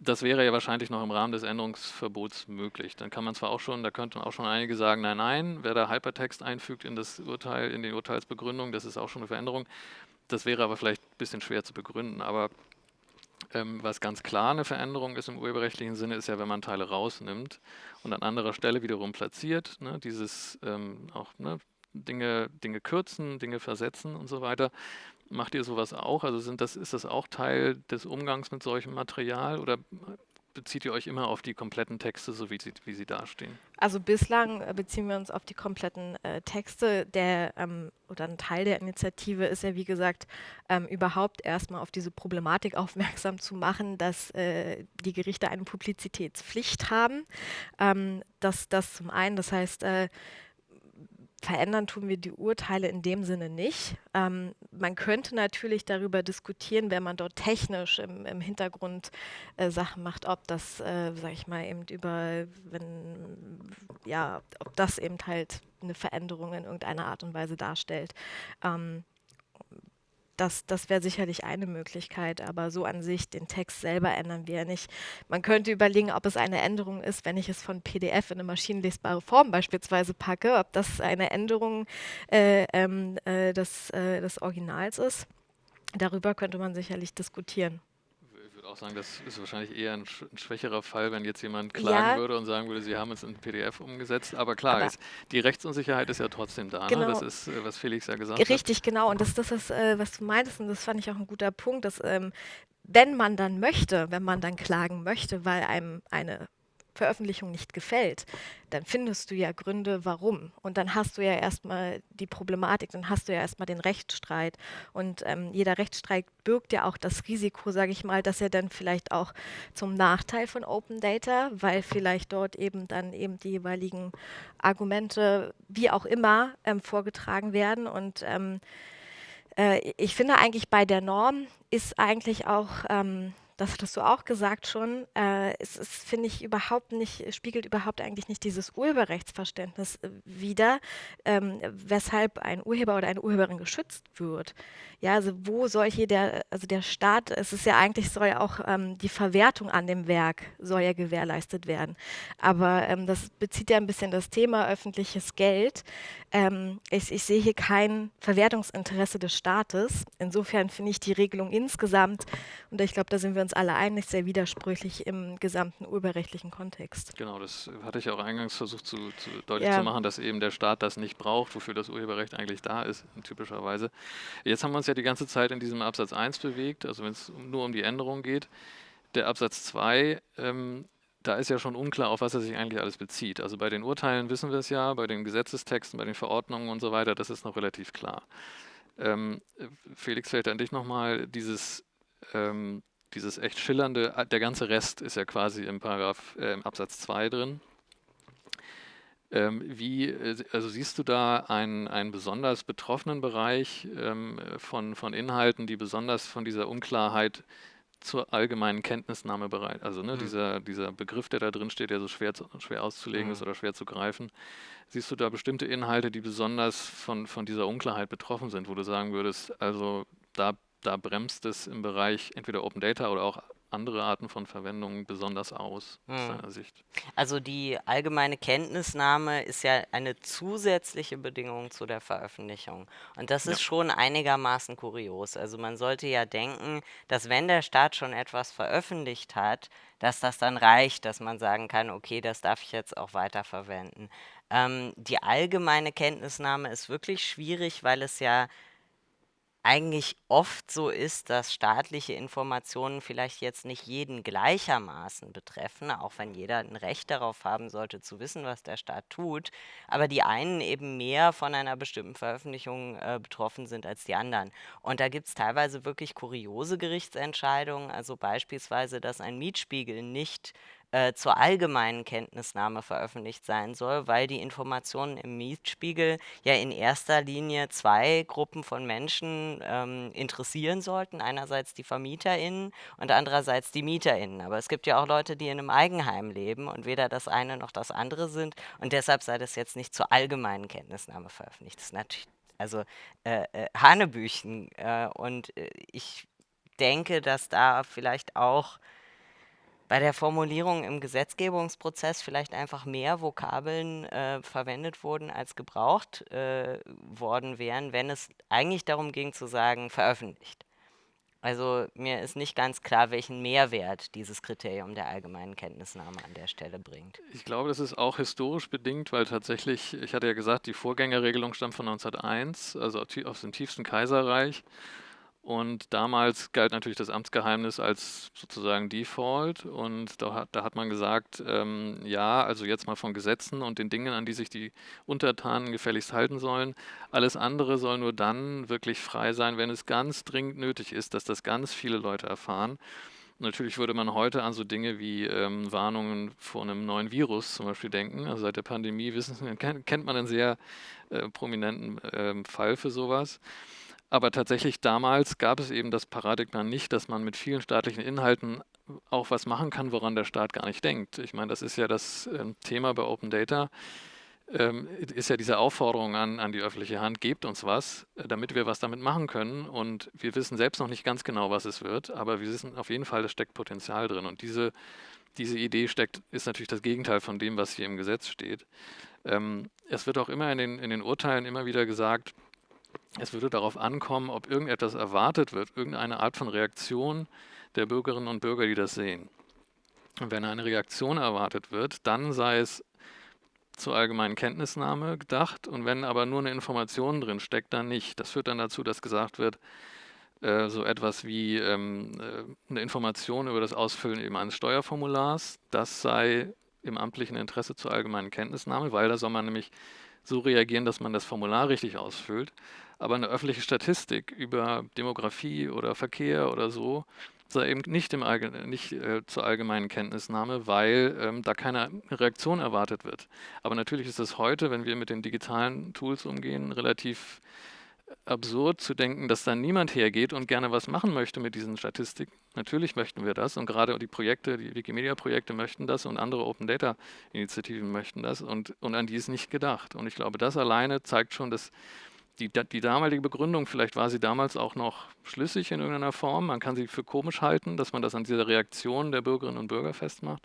S3: Das wäre ja wahrscheinlich noch im Rahmen des Änderungsverbots möglich. Dann kann man zwar auch schon, da könnten auch schon einige sagen, nein, nein, wer da Hypertext einfügt in das Urteil, in die Urteilsbegründung, das ist auch schon eine Veränderung. Das wäre aber vielleicht ein bisschen schwer zu begründen. Aber Ähm, was ganz klar eine Veränderung ist im urheberrechtlichen Sinne, ist ja, wenn man Teile rausnimmt und an anderer Stelle wiederum platziert, ne, dieses ähm, auch ne, Dinge, Dinge kürzen, Dinge versetzen und so weiter. Macht ihr sowas auch? Also sind das, ist das auch Teil des Umgangs mit solchem Material oder bezieht ihr euch immer auf die kompletten Texte, so wie sie, wie sie dastehen?
S4: Also bislang äh, beziehen wir uns auf die kompletten äh, Texte. Der ähm, oder ein Teil der Initiative ist ja, wie gesagt, ähm, überhaupt erstmal auf diese Problematik (laughs) aufmerksam zu machen, dass äh, die Gerichte eine Publizitätspflicht haben. Ähm, das, das zum einen, das heißt, äh, verändern tun wir die Urteile in dem Sinne nicht. Ähm, man könnte natürlich darüber diskutieren, wenn man dort technisch im, im Hintergrund äh, Sachen macht, ob das, äh, sag ich mal, eben über, wenn, ja, ob das eben halt eine Veränderung in irgendeiner Art und Weise darstellt. Ähm, das, das wäre sicherlich eine Möglichkeit, aber so an sich den Text selber ändern wir nicht. Man könnte überlegen, ob es eine Änderung ist, wenn ich es von PDF in eine maschinenlesbare Form beispielsweise packe, ob das eine Änderung äh, ähm, äh, des, äh, des Originals ist. Darüber könnte man sicherlich diskutieren
S3: würde auch sagen, das ist wahrscheinlich eher ein, ein schwächerer Fall, wenn jetzt jemand klagen
S4: ja.
S3: würde und sagen würde, sie haben es in PDF umgesetzt. Aber klar, Aber ist, die Rechtsunsicherheit ist ja trotzdem da.
S4: Genau.
S3: Ne? Das ist, äh, was Felix ja gesagt
S4: Richtig, hat. Richtig, genau. Und das, das ist, äh, was du meintest, und das fand ich auch ein guter Punkt, dass ähm, wenn man dann möchte, wenn man dann klagen möchte, weil einem eine Veröffentlichung nicht gefällt, dann findest du ja Gründe, warum. Und dann hast du ja erstmal die Problematik, dann hast du ja erstmal den Rechtsstreit. Und ähm, jeder Rechtsstreit birgt ja auch das Risiko, sage ich mal, dass er dann vielleicht auch zum Nachteil von Open Data, weil vielleicht dort eben dann eben die jeweiligen Argumente, wie auch immer, ähm, vorgetragen werden. Und ähm, äh, ich finde eigentlich bei der Norm ist eigentlich auch ähm, das hattest du auch gesagt schon, äh, es ist, finde ich, überhaupt nicht, spiegelt überhaupt eigentlich nicht dieses Urheberrechtsverständnis äh, wider, ähm, weshalb ein Urheber oder eine Urheberin geschützt wird. Ja, also wo soll hier der, also der Staat, es ist ja eigentlich, soll ja auch ähm, die Verwertung an dem Werk soll ja gewährleistet werden. Aber ähm, das bezieht ja ein bisschen das Thema öffentliches Geld. Ähm, ich, ich sehe hier kein Verwertungsinteresse des Staates. Insofern finde ich die Regelung insgesamt, und ich glaube, da sind wir uns alle einig, sehr widersprüchlich im gesamten urheberrechtlichen Kontext.
S3: Genau, das hatte ich auch eingangs versucht zu, zu deutlich ja. zu machen, dass eben der Staat das nicht braucht, wofür das Urheberrecht eigentlich da ist, typischerweise. Jetzt haben wir uns ja die ganze Zeit in diesem Absatz 1 bewegt, also wenn es nur um die Änderung geht. Der Absatz 2, ähm, da ist ja schon unklar, auf was er sich eigentlich alles bezieht. Also bei den Urteilen wissen wir es ja, bei den Gesetzestexten, bei den Verordnungen und so weiter, das ist noch relativ klar. Ähm, Felix, fällt an dich nochmal dieses ähm, dieses echt schillernde, äh, der ganze Rest ist ja quasi im Paragraph, äh, im Absatz 2 drin. Ähm, wie, äh, also siehst du da einen, einen besonders betroffenen Bereich ähm, von, von Inhalten, die besonders von dieser Unklarheit zur allgemeinen Kenntnisnahme bereit, also ne, mhm. dieser, dieser Begriff, der da drin steht, der so schwer, zu, schwer auszulegen mhm. ist oder schwer zu greifen. Siehst du da bestimmte Inhalte, die besonders von, von dieser Unklarheit betroffen sind, wo du sagen würdest, also da da bremst es im Bereich entweder Open Data oder auch andere Arten von Verwendungen besonders aus, aus hm. deiner Sicht?
S2: Also die allgemeine Kenntnisnahme ist ja eine zusätzliche Bedingung zu der Veröffentlichung. Und das ist ja. schon einigermaßen kurios. Also man sollte ja denken, dass wenn der Staat schon etwas veröffentlicht hat, dass das dann reicht, dass man sagen kann, okay, das darf ich jetzt auch weiterverwenden. Ähm, die allgemeine Kenntnisnahme ist wirklich schwierig, weil es ja eigentlich oft so ist, dass staatliche Informationen vielleicht jetzt nicht jeden gleichermaßen betreffen, auch wenn jeder ein Recht darauf haben sollte, zu wissen, was der Staat tut, aber die einen eben mehr von einer bestimmten Veröffentlichung äh, betroffen sind als die anderen. Und da gibt es teilweise wirklich kuriose Gerichtsentscheidungen, also beispielsweise, dass ein Mietspiegel nicht äh, zur allgemeinen Kenntnisnahme veröffentlicht sein soll, weil die Informationen im Mietspiegel ja in erster Linie zwei Gruppen von Menschen ähm, interessieren sollten. Einerseits die VermieterInnen und andererseits die MieterInnen. Aber es gibt ja auch Leute, die in einem Eigenheim leben und weder das eine noch das andere sind. Und deshalb sei das jetzt nicht zur allgemeinen Kenntnisnahme veröffentlicht. Das ist natürlich also äh, äh, Hanebüchen. Äh, und äh, ich denke, dass da vielleicht auch bei der Formulierung im Gesetzgebungsprozess vielleicht einfach mehr Vokabeln äh, verwendet wurden, als gebraucht äh, worden wären, wenn es eigentlich darum ging zu sagen, veröffentlicht. Also mir ist nicht ganz klar, welchen Mehrwert dieses Kriterium der allgemeinen Kenntnisnahme an der Stelle bringt.
S3: Ich glaube, das ist auch historisch bedingt, weil tatsächlich, ich hatte ja gesagt, die Vorgängerregelung stammt von 1901, also aus dem tiefsten Kaiserreich. Und damals galt natürlich das Amtsgeheimnis als sozusagen Default. Und da hat, da hat man gesagt, ähm, ja, also jetzt mal von Gesetzen und den Dingen, an die sich die Untertanen gefälligst halten sollen. Alles andere soll nur dann wirklich frei sein, wenn es ganz dringend nötig ist, dass das ganz viele Leute erfahren. Natürlich würde man heute an so Dinge wie ähm, Warnungen vor einem neuen Virus zum Beispiel denken. Also seit der Pandemie wissen, (laughs) kennt man einen sehr äh, prominenten äh, Fall für sowas. Aber tatsächlich damals gab es eben das Paradigma nicht, dass man mit vielen staatlichen Inhalten auch was machen kann, woran der Staat gar nicht denkt. Ich meine, das ist ja das ähm, Thema bei Open Data, ähm, ist ja diese Aufforderung an, an die öffentliche Hand, gebt uns was, äh, damit wir was damit machen können. Und wir wissen selbst noch nicht ganz genau, was es wird, aber wir wissen auf jeden Fall, da steckt Potenzial drin. Und diese, diese Idee steckt, ist natürlich das Gegenteil von dem, was hier im Gesetz steht. Ähm, es wird auch immer in den, in den Urteilen immer wieder gesagt, es würde darauf ankommen, ob irgendetwas erwartet wird, irgendeine Art von Reaktion der Bürgerinnen und Bürger, die das sehen. Und wenn eine Reaktion erwartet wird, dann sei es zur allgemeinen Kenntnisnahme gedacht und wenn aber nur eine Information drin steckt, dann nicht. Das führt dann dazu, dass gesagt wird, äh, so etwas wie ähm, äh, eine Information über das Ausfüllen eben eines Steuerformulars, das sei im amtlichen Interesse zur allgemeinen Kenntnisnahme, weil da soll man nämlich so reagieren, dass man das Formular richtig ausfüllt. Aber eine öffentliche Statistik über Demografie oder Verkehr oder so sei eben nicht, im nicht äh, zur allgemeinen Kenntnisnahme, weil ähm, da keine Reaktion erwartet wird. Aber natürlich ist es heute, wenn wir mit den digitalen Tools umgehen, relativ absurd zu denken, dass da niemand hergeht und gerne was machen möchte mit diesen Statistiken. Natürlich möchten wir das und gerade die Projekte, die Wikimedia-Projekte möchten das und andere Open-Data-Initiativen möchten das und, und an die ist nicht gedacht. Und ich glaube, das alleine zeigt schon, dass die, die damalige Begründung, vielleicht war sie damals auch noch schlüssig in irgendeiner Form. Man kann sie für komisch halten, dass man das an dieser Reaktion der Bürgerinnen und Bürger festmacht.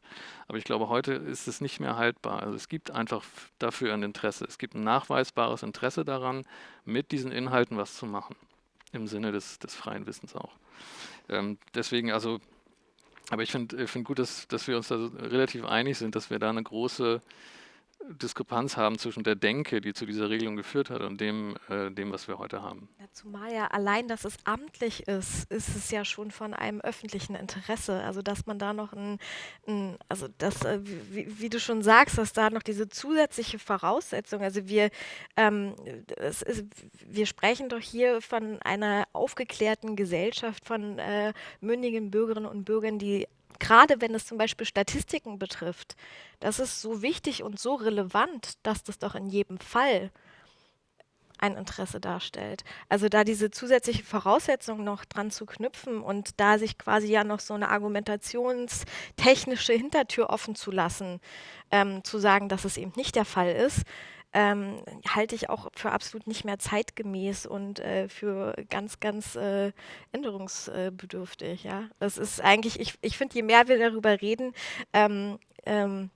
S3: Aber ich glaube, heute ist es nicht mehr haltbar. Also es gibt einfach dafür ein Interesse. Es gibt ein nachweisbares Interesse daran, mit diesen Inhalten was zu machen. Im Sinne des, des freien Wissens auch. Ähm, deswegen, also, aber ich finde find gut, dass, dass wir uns da relativ einig sind, dass wir da eine große Diskrepanz haben zwischen der Denke, die zu dieser Regelung geführt hat, und dem, äh, dem was wir heute haben.
S4: Ja, zumal ja allein, dass es amtlich ist, ist es ja schon von einem öffentlichen Interesse. Also dass man da noch ein, ein also das, äh, wie, wie, du schon sagst, dass da noch diese zusätzliche Voraussetzung, also wir, ähm, ist, wir sprechen doch hier von einer aufgeklärten Gesellschaft, von äh, mündigen Bürgerinnen und Bürgern, die gerade wenn es zum Beispiel Statistiken betrifft, das ist so wichtig und so relevant, dass das doch in jedem Fall ein Interesse darstellt. Also da diese zusätzliche Voraussetzung noch dran zu knüpfen und da sich quasi ja noch so eine argumentationstechnische Hintertür offen zu lassen, ähm, zu sagen, dass es eben nicht der Fall ist, ähm, halte ich auch für absolut nicht mehr zeitgemäß und äh, für ganz, ganz äh, änderungsbedürftig. Ja? Das ist eigentlich, ich, ich finde, je mehr wir darüber reden, ähm, ähm,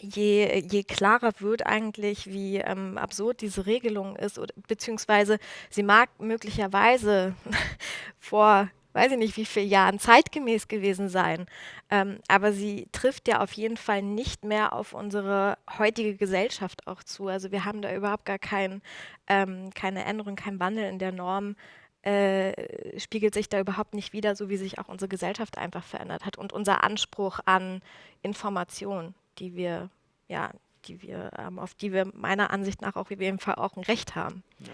S4: je, je klarer wird eigentlich, wie ähm, absurd diese Regelung ist, oder, beziehungsweise sie mag möglicherweise (laughs) vor weiß ich nicht, wie viele Jahren zeitgemäß gewesen sein. Ähm, aber sie trifft ja auf jeden Fall nicht mehr auf unsere heutige Gesellschaft auch zu. Also wir haben da überhaupt gar kein, ähm, keine Änderung, kein Wandel in der Norm. Äh, spiegelt sich da überhaupt nicht wieder, so wie sich auch unsere Gesellschaft einfach verändert hat und unser Anspruch an Information, die wir, ja, die wir, ähm, auf die wir meiner Ansicht nach auch auf jeden Fall auch ein Recht haben. Ja.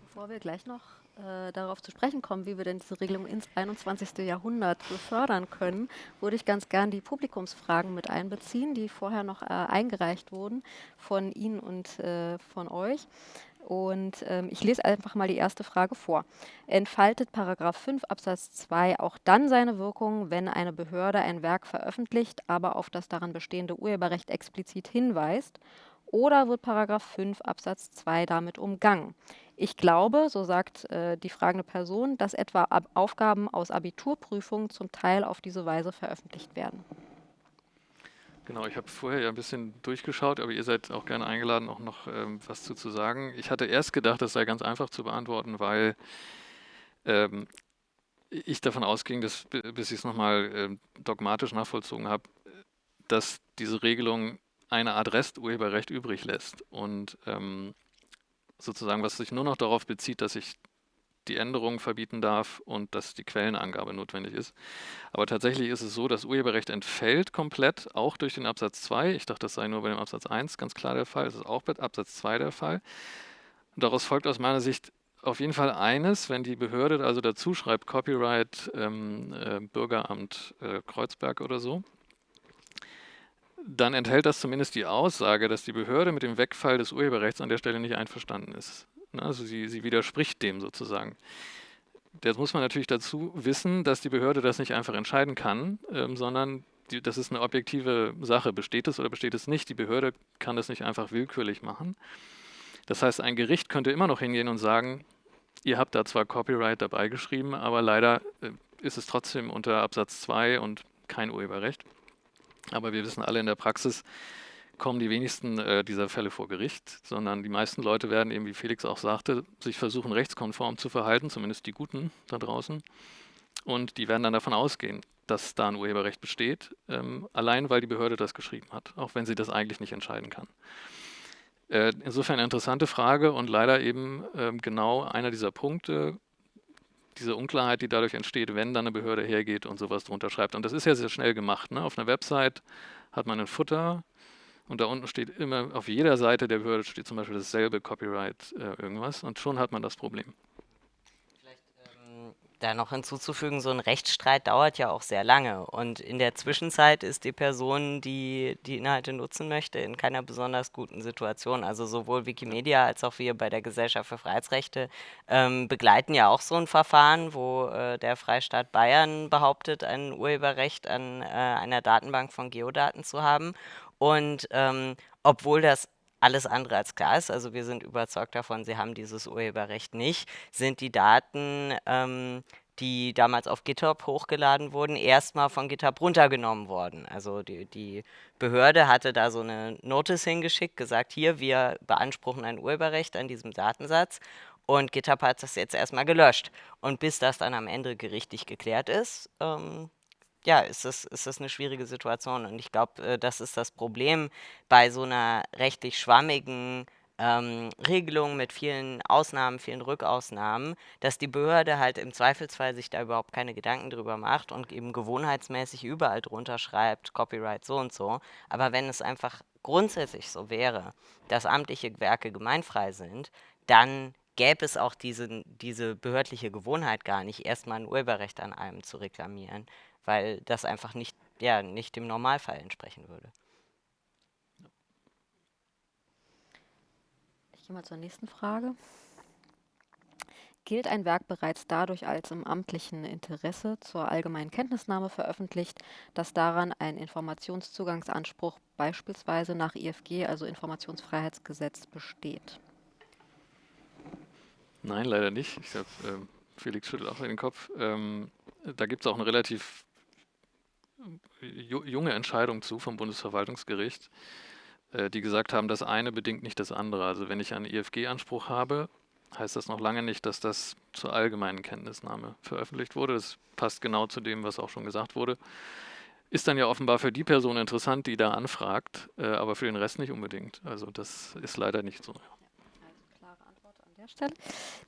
S1: Bevor wir gleich noch äh, darauf zu sprechen kommen, wie wir denn diese Regelung ins 21. Jahrhundert befördern können, würde ich ganz gern die Publikumsfragen mit einbeziehen, die vorher noch äh, eingereicht wurden von Ihnen und äh, von euch. Und ähm, ich lese einfach mal die erste Frage vor. Entfaltet Paragraph 5 Absatz 2 auch dann seine Wirkung, wenn eine Behörde ein Werk veröffentlicht, aber auf das daran bestehende Urheberrecht explizit hinweist? Oder wird Paragraph 5 Absatz 2 damit umgangen? Ich glaube, so sagt äh, die fragende Person, dass etwa Ab Aufgaben aus Abiturprüfungen zum Teil auf diese Weise veröffentlicht werden.
S3: Genau, ich habe vorher ja ein bisschen durchgeschaut, aber ihr seid auch gerne eingeladen, auch noch ähm, was zu, zu sagen. Ich hatte erst gedacht, das sei ganz einfach zu beantworten, weil ähm, ich davon ausging, dass, bis ich es nochmal äh, dogmatisch nachvollzogen habe, dass diese Regelung eine Art Resturheberrecht übrig lässt und ähm, sozusagen, was sich nur noch darauf bezieht, dass ich die Änderung verbieten darf und dass die Quellenangabe notwendig ist. Aber tatsächlich ist es so, das Urheberrecht entfällt komplett, auch durch den Absatz 2. Ich dachte, das sei nur bei dem Absatz 1 ganz klar der Fall. Es ist auch bei Absatz 2 der Fall. Und daraus folgt aus meiner Sicht auf jeden Fall eines, wenn die Behörde also dazu schreibt, Copyright ähm, äh, Bürgeramt äh, Kreuzberg oder so, dann enthält das zumindest die Aussage, dass die Behörde mit dem Wegfall des Urheberrechts an der Stelle nicht einverstanden ist. Ne, also sie, sie widerspricht dem sozusagen. Jetzt muss man natürlich dazu wissen, dass die Behörde das nicht einfach entscheiden kann, ähm, sondern die, das ist eine objektive Sache. Besteht es oder besteht es nicht? Die Behörde kann das nicht einfach willkürlich machen. Das heißt, ein Gericht könnte immer noch hingehen und sagen, ihr habt da zwar Copyright dabei geschrieben, aber leider äh, ist es trotzdem unter Absatz 2 und kein Urheberrecht. Aber wir wissen alle in der Praxis, kommen die wenigsten äh, dieser Fälle vor Gericht, sondern die meisten Leute werden eben, wie Felix auch sagte, sich versuchen rechtskonform zu verhalten, zumindest die Guten da draußen. Und die werden dann davon ausgehen, dass da ein Urheberrecht besteht, ähm, allein weil die Behörde das geschrieben hat, auch wenn sie das eigentlich nicht entscheiden kann. Äh, insofern eine interessante Frage und leider eben äh, genau einer dieser Punkte, diese Unklarheit, die dadurch entsteht, wenn dann eine Behörde hergeht und sowas drunter schreibt. Und das ist ja sehr schnell gemacht. Ne? Auf einer Website hat man ein Futter, und da unten steht immer, auf jeder Seite der Behörde steht zum Beispiel dasselbe Copyright äh, irgendwas und schon hat man das Problem.
S2: Da noch hinzuzufügen, so ein Rechtsstreit dauert ja auch sehr lange und in der Zwischenzeit ist die Person, die die Inhalte nutzen möchte, in keiner besonders guten Situation. Also sowohl Wikimedia als auch wir bei der Gesellschaft für Freiheitsrechte ähm, begleiten ja auch so ein Verfahren, wo äh, der Freistaat Bayern behauptet, ein Urheberrecht an äh, einer Datenbank von Geodaten zu haben und ähm, obwohl das alles andere als klar ist, also wir sind überzeugt davon, sie haben dieses Urheberrecht nicht, sind die Daten, ähm, die damals auf GitHub hochgeladen wurden, erstmal von GitHub runtergenommen worden. Also die, die Behörde hatte da so eine Notice hingeschickt, gesagt, hier, wir beanspruchen ein Urheberrecht an diesem Datensatz und GitHub hat das jetzt erstmal gelöscht. Und bis das dann am Ende gerichtlich geklärt ist, ähm, ja, ist das, ist das eine schwierige Situation. Und ich glaube, äh, das ist das Problem bei so einer rechtlich schwammigen ähm, Regelung mit vielen Ausnahmen, vielen Rückausnahmen, dass die Behörde halt im Zweifelsfall sich da überhaupt keine Gedanken drüber macht und eben gewohnheitsmäßig überall drunter schreibt, Copyright so und so. Aber wenn es einfach grundsätzlich so wäre, dass amtliche Werke gemeinfrei sind, dann gäbe es auch diese, diese behördliche Gewohnheit gar nicht, erstmal ein Urheberrecht an einem zu reklamieren weil das einfach nicht, ja, nicht dem Normalfall entsprechen würde.
S1: Ich gehe mal zur nächsten Frage. Gilt ein Werk bereits dadurch als im amtlichen Interesse zur allgemeinen Kenntnisnahme veröffentlicht, dass daran ein Informationszugangsanspruch beispielsweise nach IFG, also Informationsfreiheitsgesetz, besteht?
S3: Nein, leider nicht. Ich glaube, äh, Felix schüttelt auch den Kopf. Ähm, da gibt es auch eine relativ junge Entscheidung zu vom Bundesverwaltungsgericht, äh, die gesagt haben, das eine bedingt nicht das andere. Also wenn ich einen IFG-Anspruch habe, heißt das noch lange nicht, dass das zur allgemeinen Kenntnisnahme veröffentlicht wurde. Das passt genau zu dem, was auch schon gesagt wurde. Ist dann ja offenbar für die Person interessant, die da anfragt, äh, aber für den Rest nicht unbedingt. Also das ist leider nicht so.
S1: Stelle.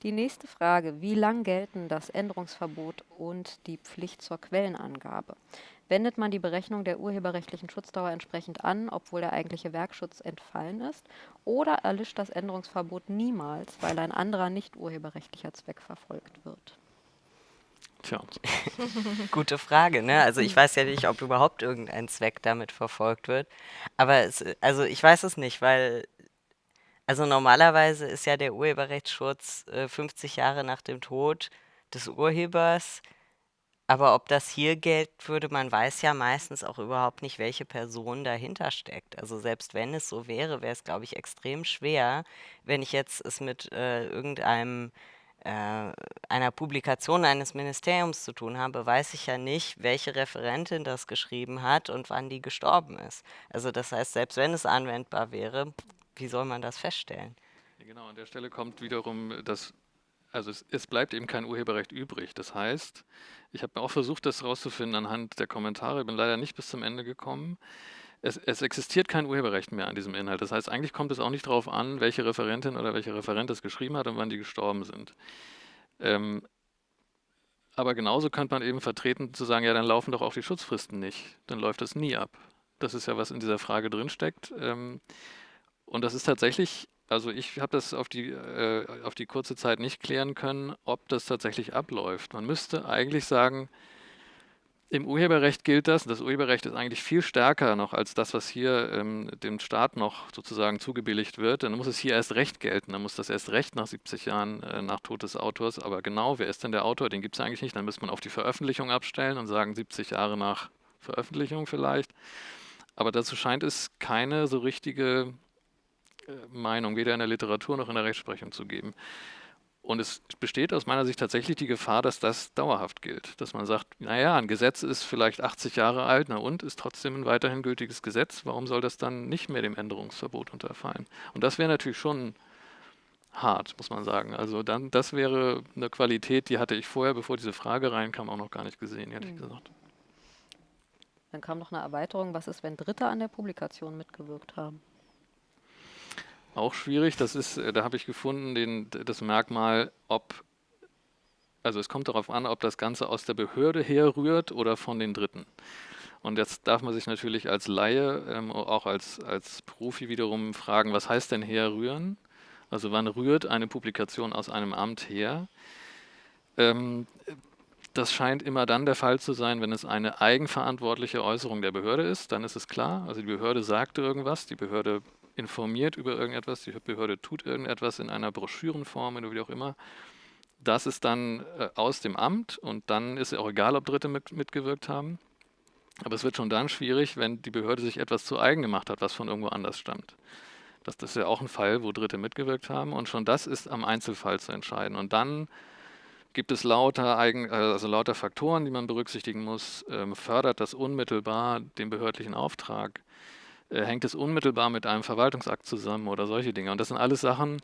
S1: Die nächste Frage, wie lang gelten das Änderungsverbot und die Pflicht zur Quellenangabe? Wendet man die Berechnung der urheberrechtlichen Schutzdauer entsprechend an, obwohl der eigentliche Werkschutz entfallen ist, oder erlischt das Änderungsverbot niemals, weil ein anderer nicht urheberrechtlicher Zweck verfolgt wird?
S2: Tja. (laughs) Gute Frage, ne? Also ich weiß ja nicht, ob überhaupt irgendein Zweck damit verfolgt wird. Aber es, also ich weiß es nicht, weil also normalerweise ist ja der Urheberrechtsschutz äh, 50 Jahre nach dem Tod des Urhebers aber ob das hier gilt würde, man weiß ja meistens auch überhaupt nicht, welche Person dahinter steckt. Also selbst wenn es so wäre, wäre es, glaube ich, extrem schwer, wenn ich jetzt es mit äh, irgendeinem äh, einer Publikation eines Ministeriums zu tun habe, weiß ich ja nicht, welche Referentin das geschrieben hat und wann die gestorben ist. Also das heißt, selbst wenn es anwendbar wäre, wie soll man das feststellen?
S3: Genau, an der Stelle kommt wiederum das also es, es, bleibt eben kein Urheberrecht übrig. Das heißt, ich habe auch versucht, das herauszufinden anhand der Kommentare, bin leider nicht bis zum Ende gekommen. Es, es, existiert kein Urheberrecht mehr an diesem Inhalt. Das heißt, eigentlich kommt es auch nicht darauf an, welche Referentin oder welcher Referent es geschrieben hat und wann die gestorben sind. Ähm, aber genauso könnte man eben vertreten zu sagen, ja, dann laufen doch auch die Schutzfristen nicht. Dann läuft das nie ab. Das ist ja, was in dieser Frage drinsteckt. Ähm, und das ist tatsächlich also ich habe das auf die, äh, auf die kurze Zeit nicht klären können, ob das tatsächlich abläuft. Man müsste eigentlich sagen, im Urheberrecht gilt das. Das Urheberrecht ist eigentlich viel stärker noch als das, was hier ähm, dem Staat noch sozusagen zugebilligt wird. Dann muss es hier erst recht gelten. Dann muss das erst recht nach 70 Jahren äh, nach Tod des Autors. Aber genau, wer ist denn der Autor? Den gibt es eigentlich nicht. Dann müsste man auf die Veröffentlichung abstellen und sagen 70 Jahre nach Veröffentlichung vielleicht. Aber dazu scheint es keine so richtige Meinung, weder in der Literatur noch in der Rechtsprechung zu geben. Und es besteht aus meiner Sicht tatsächlich die Gefahr, dass das dauerhaft gilt. Dass man sagt, naja, ein Gesetz ist vielleicht 80 Jahre alt, na und, ist trotzdem ein weiterhin gültiges Gesetz. Warum soll das dann nicht mehr dem Änderungsverbot unterfallen? Und das wäre natürlich schon hart, muss man sagen. Also dann, das wäre eine Qualität, die hatte ich vorher, bevor diese Frage reinkam, auch noch gar nicht gesehen, ehrlich mhm. gesagt.
S1: Dann kam noch eine Erweiterung, was ist, wenn Dritte an der Publikation mitgewirkt haben?
S3: Auch schwierig, das ist, äh, da habe ich gefunden, den, das Merkmal, ob, also es kommt darauf an, ob das Ganze aus der Behörde herrührt oder von den Dritten. Und jetzt darf man sich natürlich als Laie, ähm, auch als, als Profi wiederum fragen, was heißt denn herrühren? Also wann rührt eine Publikation aus einem Amt her? Ähm, das scheint immer dann der Fall zu sein, wenn es eine eigenverantwortliche Äußerung der Behörde ist, dann ist es klar. Also die Behörde sagt irgendwas, die Behörde informiert über irgendetwas, die Behörde tut irgendetwas in einer Broschürenform oder wie auch immer. Das ist dann äh, aus dem Amt und dann ist es auch egal, ob Dritte mit, mitgewirkt haben. Aber es wird schon dann schwierig, wenn die Behörde sich etwas zu eigen gemacht hat, was von irgendwo anders stammt. Das, das ist ja auch ein Fall, wo Dritte mitgewirkt haben und schon das ist am Einzelfall zu entscheiden. Und dann gibt es lauter, Eigen, also lauter Faktoren, die man berücksichtigen muss. Ähm, fördert das unmittelbar den behördlichen Auftrag? Äh, hängt es unmittelbar mit einem Verwaltungsakt zusammen oder solche Dinge. Und das sind alles Sachen,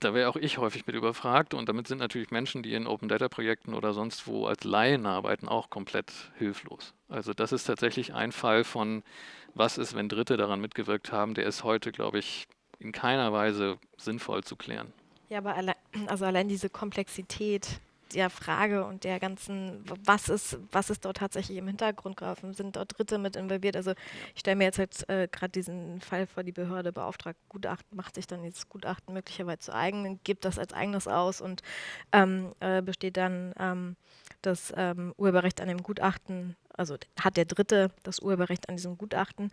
S3: da wäre auch ich häufig mit überfragt und damit sind natürlich Menschen, die in Open Data Projekten oder sonst wo als Laien arbeiten, auch komplett hilflos. Also das ist tatsächlich ein Fall von, was ist, wenn Dritte daran mitgewirkt haben, der ist heute, glaube ich, in keiner Weise sinnvoll zu klären.
S4: Ja, aber alle, also allein diese Komplexität der Frage und der ganzen, was ist, was ist dort tatsächlich im Hintergrund gelaufen, sind dort Dritte mit involviert. Also ich stelle mir jetzt halt äh, gerade diesen Fall vor, die Behörde beauftragt Gutachten, macht sich dann jetzt Gutachten möglicherweise zu eigen, gibt das als eigenes aus und ähm, äh, besteht dann ähm, das ähm, Urheberrecht an dem Gutachten also hat der Dritte das Urheberrecht an diesem Gutachten,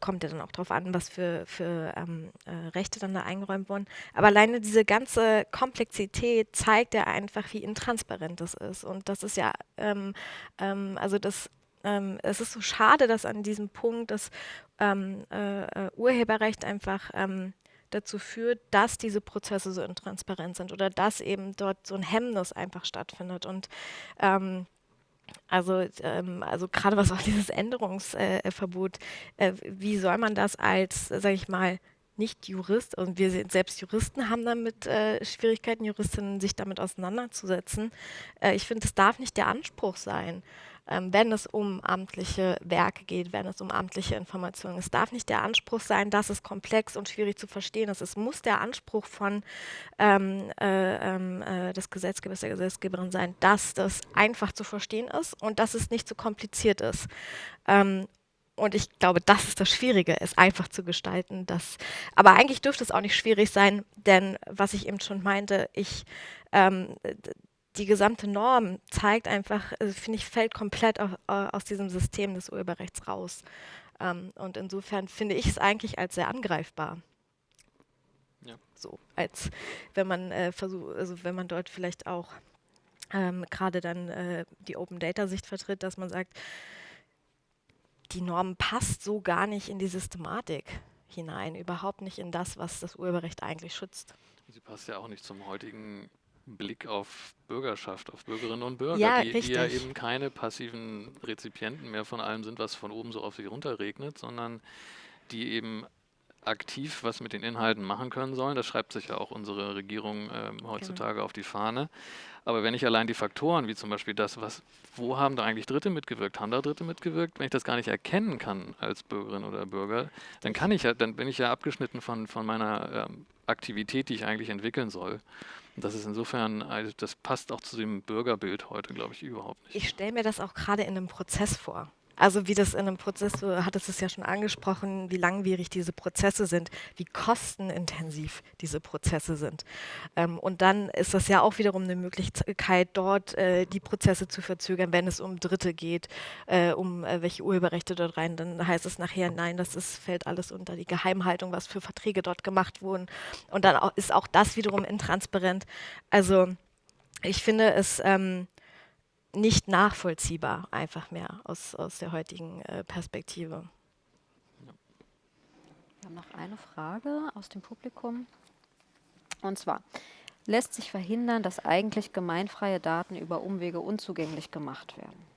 S4: kommt ja dann auch darauf an, was für, für ähm, äh, Rechte dann da eingeräumt wurden. Aber alleine diese ganze Komplexität zeigt ja einfach, wie intransparent das ist. Und das ist ja, ähm, ähm, also das ähm, es ist so schade, dass an diesem Punkt das ähm, äh, äh, Urheberrecht einfach ähm, dazu führt, dass diese Prozesse so intransparent sind oder dass eben dort so ein Hemmnis einfach stattfindet. Und ähm, also, ähm, also gerade was auch dieses Änderungsverbot, äh, wie soll man das als, sage ich mal, nicht Jurist, und wir sind selbst Juristen haben damit äh, Schwierigkeiten, Juristinnen sich damit auseinanderzusetzen. Äh, ich finde, das darf nicht der Anspruch sein ähm, wenn es um amtliche Werke geht, wenn es um amtliche Informationen. Es darf nicht der Anspruch sein, dass es komplex und schwierig zu verstehen ist. Es muss der Anspruch von ähm, äh, ähm, äh, des Gesetzgebers, der Gesetzgeberin sein, dass das einfach zu verstehen ist und dass es nicht zu kompliziert ist. Ähm, und ich glaube, das ist das Schwierige, es einfach zu gestalten. Das, aber eigentlich dürfte es auch nicht schwierig sein, denn was ich eben schon meinte, ich ähm, die gesamte Norm zeigt einfach, also finde ich, fällt komplett auf, aus diesem System des Urheberrechts raus. Ähm, und insofern finde ich es eigentlich als sehr angreifbar. Ja. So, als wenn man äh, versucht, also wenn man dort vielleicht auch ähm, gerade dann äh, die Open Data Sicht vertritt, dass man sagt, die Norm passt so gar nicht in die Systematik hinein, überhaupt nicht in das, was das Urheberrecht eigentlich schützt.
S3: Sie passt ja auch nicht zum heutigen Blick auf Bürgerschaft, auf Bürgerinnen und Bürger,
S4: ja,
S3: die, die, ja eben keine passiven Rezipienten mehr von allem sind, was von oben so auf sich runterregnet, sondern die eben aktiv was mit den Inhalten machen können sollen. Das schreibt sich ja auch unsere Regierung ähm, heutzutage genau. auf die Fahne. Aber wenn ich allein die Faktoren, wie zum Beispiel das, was, wo haben da eigentlich Dritte mitgewirkt, haben da Dritte mitgewirkt, wenn ich das gar nicht erkennen kann als Bürgerin oder Bürger, dann kann ich ja, dann bin ich ja abgeschnitten von, von meiner ähm, Aktivität, die ich eigentlich entwickeln soll. Und das ist insofern, also das passt auch zu dem Bürgerbild heute, glaube ich, überhaupt nicht.
S4: Ich stelle mir das auch gerade in einem Prozess vor. Also wie das in einem Prozess, du hattest es ja schon angesprochen, wie langwierig diese Prozesse sind, wie kostenintensiv diese Prozesse sind. Ähm, und dann ist das ja auch wiederum eine Möglichkeit, dort äh, die Prozesse zu verzögern, wenn es um Dritte geht, äh, um äh, welche Urheberrechte dort rein. Dann heißt es nachher, nein, das ist, fällt alles unter die Geheimhaltung, was für Verträge dort gemacht wurden. Und dann auch, ist auch das wiederum intransparent. Also ich finde es... Ähm, nicht nachvollziehbar, einfach mehr aus, aus der heutigen äh, Perspektive.
S1: Wir haben noch eine Frage aus dem Publikum. Und zwar, lässt sich verhindern, dass eigentlich gemeinfreie Daten über Umwege unzugänglich gemacht werden?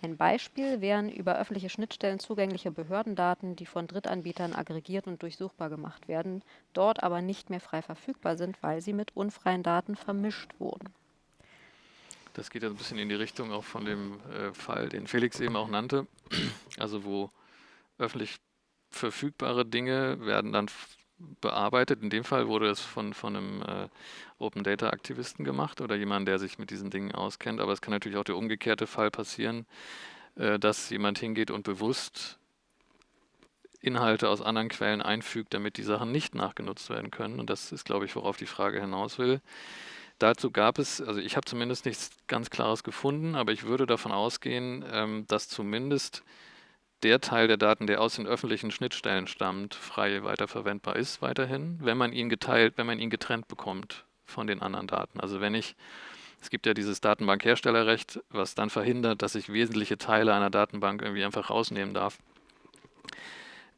S1: Ein Beispiel wären über öffentliche Schnittstellen zugängliche Behördendaten, die von Drittanbietern aggregiert und durchsuchbar gemacht werden, dort aber nicht mehr frei verfügbar sind, weil sie mit unfreien Daten vermischt wurden.
S3: Das geht ja ein bisschen in die Richtung auch von dem äh, Fall, den Felix eben auch nannte. Also wo öffentlich verfügbare Dinge werden dann bearbeitet. In dem Fall wurde es von, von einem äh, Open Data Aktivisten gemacht oder jemand, der sich mit diesen Dingen auskennt. Aber es kann natürlich auch der umgekehrte Fall passieren, äh, dass jemand hingeht und bewusst Inhalte aus anderen Quellen einfügt, damit die Sachen nicht nachgenutzt werden können. Und das ist, glaube ich, worauf die Frage hinaus will. Dazu gab es, also ich habe zumindest nichts ganz Klares gefunden, aber ich würde davon ausgehen, ähm, dass zumindest der Teil der Daten, der aus den öffentlichen Schnittstellen stammt, frei weiterverwendbar ist weiterhin, wenn man ihn geteilt, wenn man ihn getrennt bekommt von den anderen Daten. Also wenn ich, es gibt ja dieses Datenbankherstellerrecht, was dann verhindert, dass ich wesentliche Teile einer Datenbank irgendwie einfach rausnehmen darf.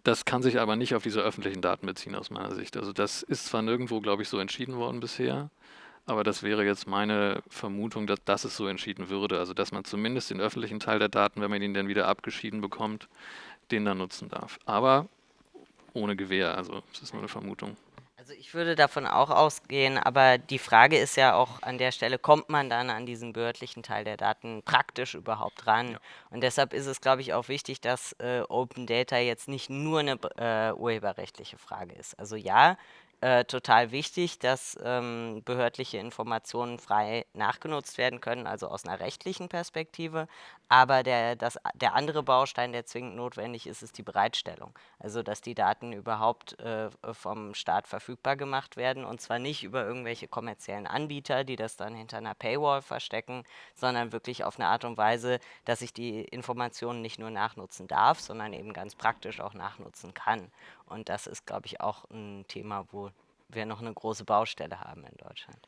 S3: Das kann sich aber nicht auf diese öffentlichen Daten beziehen aus meiner Sicht. Also das ist zwar nirgendwo, glaube ich, so entschieden worden bisher, aber das wäre jetzt meine Vermutung, dass, dass es so entschieden würde. Also dass man zumindest den öffentlichen Teil der Daten, wenn man ihn dann wieder abgeschieden bekommt, den dann nutzen darf. Aber ohne Gewähr. Also es ist nur eine Vermutung.
S2: Also ich würde davon auch ausgehen, aber die Frage ist ja auch an der Stelle, kommt man dann an diesen behördlichen Teil der Daten praktisch überhaupt ran? Ja. Und deshalb ist es, glaube ich, auch wichtig, dass äh, Open Data jetzt nicht nur eine äh, urheberrechtliche Frage ist. Also ja, äh, total wichtig, dass ähm, behördliche Informationen frei nachgenutzt werden können, also aus einer rechtlichen Perspektive. Aber der, das, der andere Baustein, der zwingend notwendig ist, ist die Bereitstellung. Also dass die Daten überhaupt äh, vom Staat verfügbar gemacht werden und zwar nicht über irgendwelche kommerziellen Anbieter, die das dann hinter einer Paywall verstecken, sondern wirklich auf eine Art und Weise, dass ich die Informationen nicht nur nachnutzen darf, sondern eben ganz praktisch auch nachnutzen kann. Und das ist, glaube ich, auch ein Thema, wo wir noch eine große Baustelle haben in Deutschland.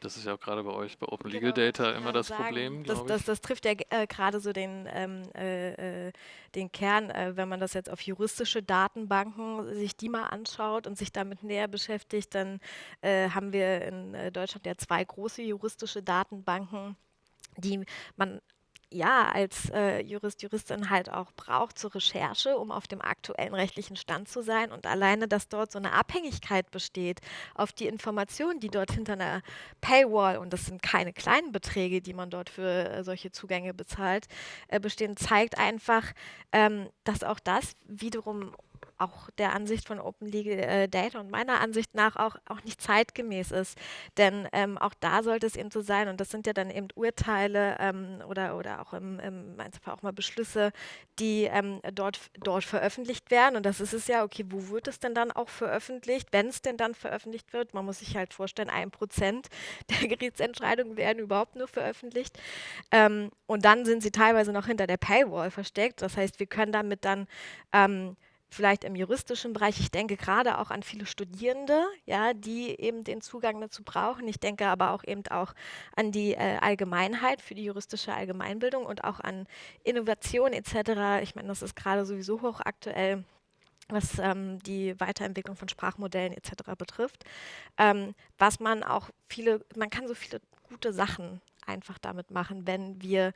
S3: Das ist ja auch gerade bei euch bei Open Legal genau, Data immer das sagen, Problem.
S4: Das, das, das, trifft ja äh, gerade so den, ähm, äh, äh, den Kern, äh, wenn man das jetzt auf juristische Datenbanken sich die mal anschaut und sich damit näher beschäftigt, dann äh, haben wir in äh, Deutschland ja zwei große juristische Datenbanken die man ja als äh, Jurist, Juristin halt auch braucht zur Recherche, um auf dem aktuellen rechtlichen Stand zu sein. Und alleine, dass dort so eine Abhängigkeit besteht auf die Informationen, die dort hinter einer Paywall, und das sind keine kleinen Beträge, die man dort für äh, solche Zugänge bezahlt, äh, bestehen, zeigt einfach, ähm, dass auch das wiederum auch der Ansicht von Open Legal äh, Data und meiner Ansicht nach auch, auch nicht zeitgemäß ist. Denn ähm, auch da sollte es eben so sein, und das sind ja dann eben Urteile ähm, oder, oder auch im, im auch mal Beschlüsse, die ähm, dort, dort veröffentlicht werden. Und das ist es ja, okay, wo wird es denn dann auch veröffentlicht, wenn es denn dann veröffentlicht wird? Man muss sich halt vorstellen, ein Prozent (laughs) der Gerichtsentscheidungen werden überhaupt nur veröffentlicht. Ähm, und dann sind sie teilweise noch hinter der Paywall versteckt. Das heißt, wir können damit dann ähm, vielleicht im juristischen Bereich. Ich denke gerade auch an viele Studierende, ja, die eben den Zugang dazu brauchen. Ich denke aber auch eben auch an die äh, Allgemeinheit für die juristische Allgemeinbildung und auch an Innovation etc. Ich meine, das ist gerade sowieso hochaktuell was ähm, die Weiterentwicklung von Sprachmodellen etc. betrifft, ähm, was man auch viele, man kann so viele gute Sachen einfach damit machen, wenn wir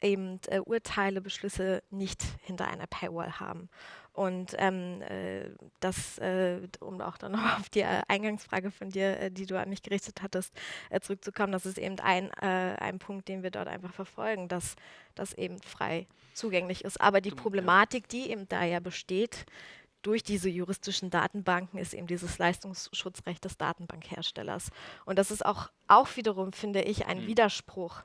S4: eben äh, Urteile, Beschlüsse nicht hinter einer Paywall haben. Und ähm, äh, das, äh, um auch dann (laughs) noch auf die äh, Eingangsfrage von dir, äh, die du an mich gerichtet hattest, äh, zurückzukommen, das ist eben ein, ein Punkt, den wir dort einfach verfolgen, dass das eben frei zugänglich ist. Aber die Problematik, die eben da ja besteht, durch diese juristischen Datenbanken ist eben dieses Leistungsschutzrecht des Datenbankherstellers. Und das ist auch, auch wiederum, finde ich, ein mhm. Widerspruch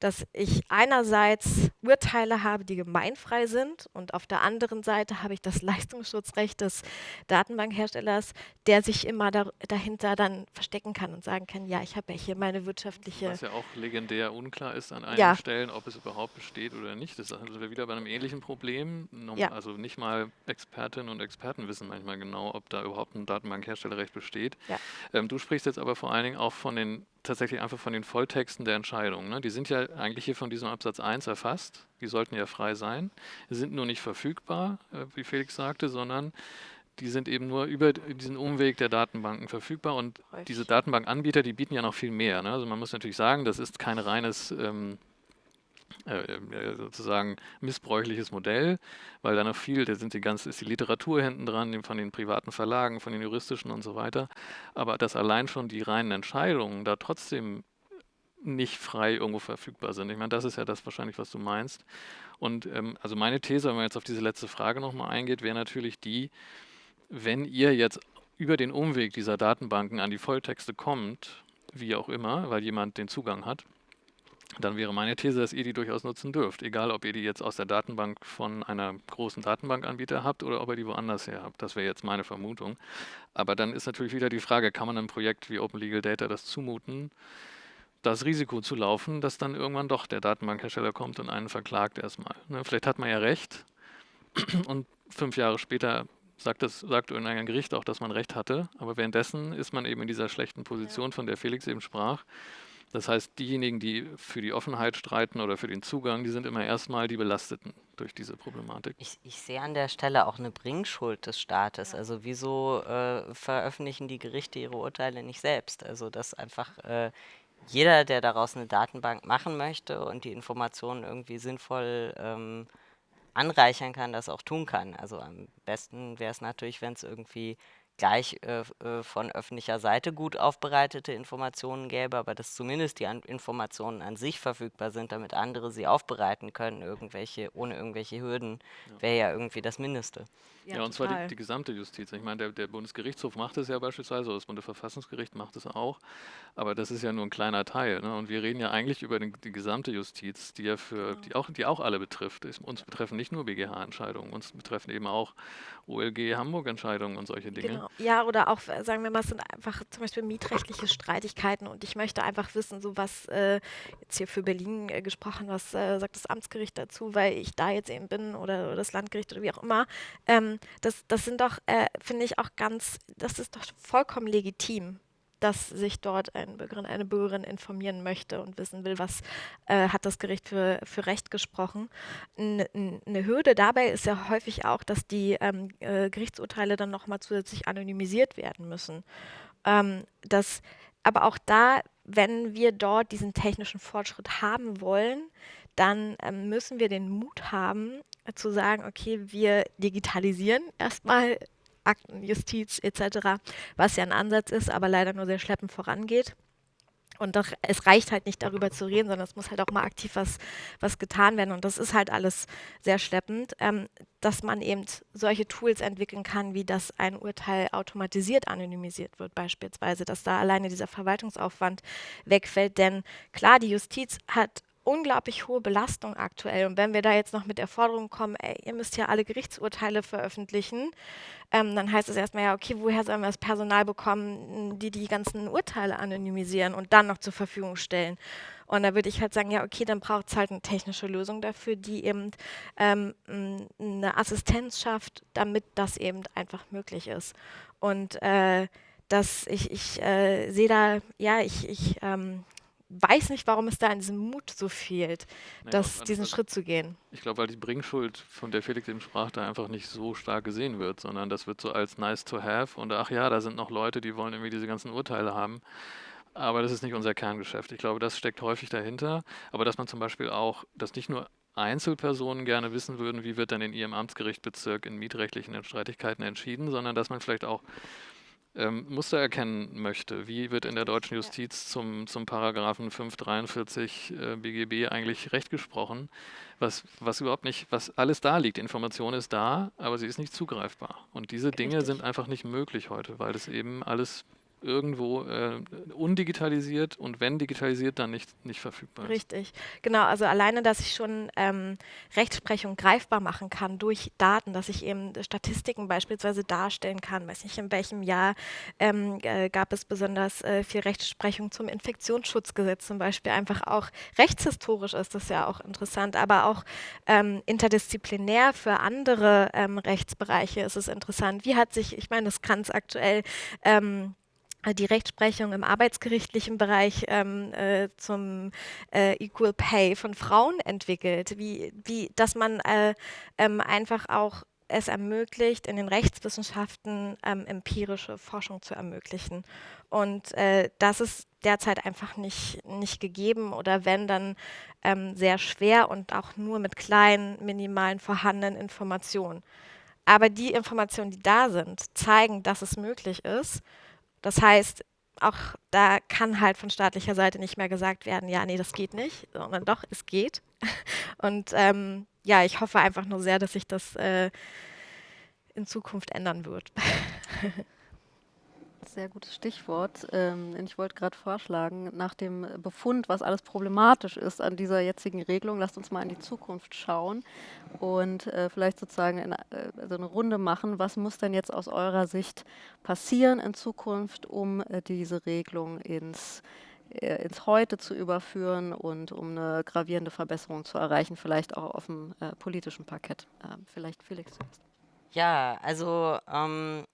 S4: dass ich einerseits Urteile habe, die gemeinfrei sind und auf der anderen Seite habe ich das (laughs) Leistungsschutzrecht des Datenbankherstellers, der sich immer da, dahinter dann verstecken kann und sagen kann, ja, ich habe ja hier meine wirtschaftliche...
S3: Was ja auch legendär unklar ist an einigen ja. Stellen, ob es überhaupt besteht oder nicht. Das sind wir wieder bei einem ähnlichen Problem. Ja. Also nicht mal Expertinnen und Experten wissen manchmal genau, ob da überhaupt ein Datenbankherstellerrecht besteht. Ja. Ähm, du sprichst jetzt aber vor allen Dingen auch von den tatsächlich einfach von den Volltexten der Entscheidungen. Ne? Die sind ja eigentlich hier von diesem Absatz 1 erfasst. Die sollten ja frei sein. Sind nur nicht verfügbar, äh, wie Felix sagte, sondern die sind eben nur über diesen Umweg der Datenbanken verfügbar. Und Häufig. diese Datenbankanbieter, die bieten ja noch viel mehr. Ne? Also man muss natürlich sagen, das ist kein reines ähm, äh, äh, sozusagen missbräuchliches Modell, weil da noch viel, da sind die ganze, ist die Literatur hinten dran, von den privaten Verlagen, von den juristischen und so weiter. Aber dass allein schon die reinen Entscheidungen da trotzdem nicht frei irgendwo verfügbar sind. Ich meine, das ist ja das wahrscheinlich, was du meinst. Und ähm, also meine These, wenn man jetzt auf diese letzte Frage nochmal eingeht, wäre natürlich die, wenn ihr jetzt über den Umweg dieser Datenbanken an die Volltexte kommt, wie auch immer, weil jemand den Zugang hat, dann wäre meine These, dass ihr die durchaus nutzen dürft. Egal, ob ihr die jetzt aus der Datenbank von einer großen Datenbankanbieter habt oder ob ihr die woanders her habt. Das wäre jetzt meine Vermutung. Aber dann ist natürlich wieder die Frage, kann man einem Projekt wie Open Legal Data das zumuten, das Risiko zu laufen, dass dann irgendwann doch der Datenbankhersteller kommt und einen verklagt erstmal. Ne, vielleicht hat man ja recht (clears throat) und fünf Jahre später sagt, das, sagt irgendein Gericht auch, dass man recht hatte. Aber währenddessen ist man eben in dieser schlechten Position, von der Felix eben sprach. Das heißt, diejenigen, die für die Offenheit streiten oder für den Zugang, die sind immer erstmal die Belasteten durch diese Problematik.
S2: Ich, ich sehe an der Stelle auch eine Bringschuld des Staates. Also wieso äh, veröffentlichen die Gerichte ihre Urteile nicht selbst? Also dass einfach äh, jeder, der daraus eine Datenbank machen möchte und die Informationen irgendwie sinnvoll ähm, anreichern kann, das auch tun kann. Also am besten wäre es natürlich, wenn es irgendwie gleich äh, äh, von öffentlicher Seite gut aufbereitete Informationen gäbe, aber dass zumindest die an Informationen an sich verfügbar sind, damit andere sie aufbereiten können, irgendwelche, ohne irgendwelche Hürden, ja. wäre ja irgendwie das Mindeste.
S3: Ja, ja und total. zwar die, die, gesamte Justiz. Ich meine, der, der, Bundesgerichtshof macht es ja beispielsweise, das Bundesverfassungsgericht macht es auch, aber das ist ja nur ein kleiner Teil. Ne? Und wir reden ja eigentlich über den, die gesamte Justiz, die ja für, genau. die auch, die auch alle betrifft. Uns betreffen nicht nur BGH-Entscheidungen, uns betreffen eben auch OLG Hamburg-Entscheidungen und solche Dinge. Genau.
S4: Ja, oder auch, äh, sagen wir mal, es sind einfach zum Beispiel mietrechtliche Streitigkeiten und ich möchte einfach wissen, so was äh, jetzt hier für Berlin äh, gesprochen, was äh, sagt das Amtsgericht dazu, weil ich da jetzt eben bin oder, oder das Landgericht oder wie auch immer. Ähm, das, das sind doch, äh, finde ich, auch ganz, das ist doch vollkommen legitim dass sich dort ein Bürgerin, eine Bürgerin informieren möchte und wissen will, was äh, hat das Gericht für, für Recht gesprochen. Eine Hürde dabei ist ja häufig auch, dass die ähm, äh, Gerichtsurteile dann nochmal zusätzlich anonymisiert werden müssen. Ähm, das, aber auch da, wenn wir dort diesen technischen Fortschritt haben wollen, dann ähm, müssen wir den Mut haben, äh, zu sagen, okay, wir digitalisieren erstmal Akten, Justiz etc., was ja ein Ansatz ist, aber leider nur sehr schleppend vorangeht. Und doch, es reicht halt nicht darüber zu reden, sondern es muss halt auch mal aktiv was, was getan werden. Und das ist halt alles sehr schleppend, ähm, dass man eben solche Tools entwickeln kann, wie dass ein Urteil automatisiert anonymisiert wird, beispielsweise, dass da alleine dieser Verwaltungsaufwand wegfällt. Denn klar, die Justiz hat unglaublich hohe Belastung aktuell. Und wenn wir da jetzt noch mit der Forderung kommen, ey, ihr müsst ja alle Gerichtsurteile veröffentlichen, ähm, dann heißt es erstmal ja, okay, woher sollen wir das Personal bekommen, die die ganzen Urteile anonymisieren und dann noch zur Verfügung stellen? Und da würde ich halt sagen, ja, okay, dann braucht es halt eine technische Lösung dafür, die eben ähm, eine Assistenz schafft, damit das eben einfach möglich ist. Und äh, dass ich, ich äh, sehe da, ja, ich, ich ähm, weiß nicht, warum es da an diesem Mut so fehlt, naja, das, diesen also, Schritt zu gehen.
S3: Ich glaube, weil die Bringschuld, von der Felix eben sprach, da einfach nicht so stark gesehen wird, sondern das wird so als nice to have und ach ja, da sind noch Leute, die wollen irgendwie diese ganzen Urteile haben. aber das ist nicht unser Kerngeschäft. Ich glaube, das steckt häufig dahinter. Aber dass man zum Beispiel auch, dass nicht nur Einzelpersonen gerne wissen würden, wie wird dann in ihrem Amtsgerichtbezirk in mietrechtlichen Streitigkeiten entschieden, sondern dass man vielleicht auch ähm, Muster erkennen möchte. Wie wird in der deutschen Justiz zum, zum Paragraphen 543 äh, BGB eigentlich Recht gesprochen? Was, was überhaupt nicht, was alles da liegt. Information ist da, aber sie ist nicht zugreifbar. Und diese Dinge Richtig. sind einfach nicht möglich heute, weil das eben alles irgendwo äh, undigitalisiert und wenn digitalisiert, dann nicht, nicht verfügbar ist.
S4: Richtig, genau. Also alleine, dass ich schon ähm, Rechtsprechung greifbar machen kann durch Daten, dass ich eben Statistiken beispielsweise darstellen kann, weiß nicht, in welchem Jahr ähm, äh, gab es besonders äh, viel Rechtsprechung zum Infektionsschutzgesetz zum Beispiel, einfach auch rechtshistorisch ist das ja auch interessant, aber auch ähm, interdisziplinär für andere ähm, Rechtsbereiche ist es interessant. Wie hat sich, ich meine, das ganz aktuell ähm, die Rechtsprechung im arbeitsgerichtlichen Bereich ähm, äh, zum äh, Equal Pay von Frauen entwickelt, wie, wie dass man äh, ähm, einfach auch es ermöglicht, in den Rechtswissenschaften ähm, empirische Forschung zu ermöglichen. Und äh, das ist derzeit einfach nicht, nicht gegeben oder wenn, dann ähm, sehr schwer und auch nur mit kleinen, minimalen vorhandenen Informationen. Aber die Informationen, die da sind, zeigen, dass es möglich ist das heißt, auch da kann halt von staatlicher Seite nicht mehr gesagt werden, ja, nee, das geht nicht, sondern doch, es geht. (laughs) Und ähm, ja, ich hoffe einfach nur sehr, dass sich das äh, in Zukunft ändern wird. (laughs)
S1: Sehr gutes Stichwort. Ähm, ich wollte gerade vorschlagen, nach dem Befund, was alles problematisch ist an dieser jetzigen Regelung, lasst uns mal in die Zukunft schauen und äh, vielleicht sozusagen äh, also eine Runde machen. Was muss denn jetzt aus eurer Sicht passieren in Zukunft, um äh, diese Regelung ins ins Heute zu überführen und um eine gravierende Verbesserung zu erreichen, vielleicht auch auf dem politischen Parkett. Äh, vielleicht Felix zuerst.
S2: Ja, also ähm,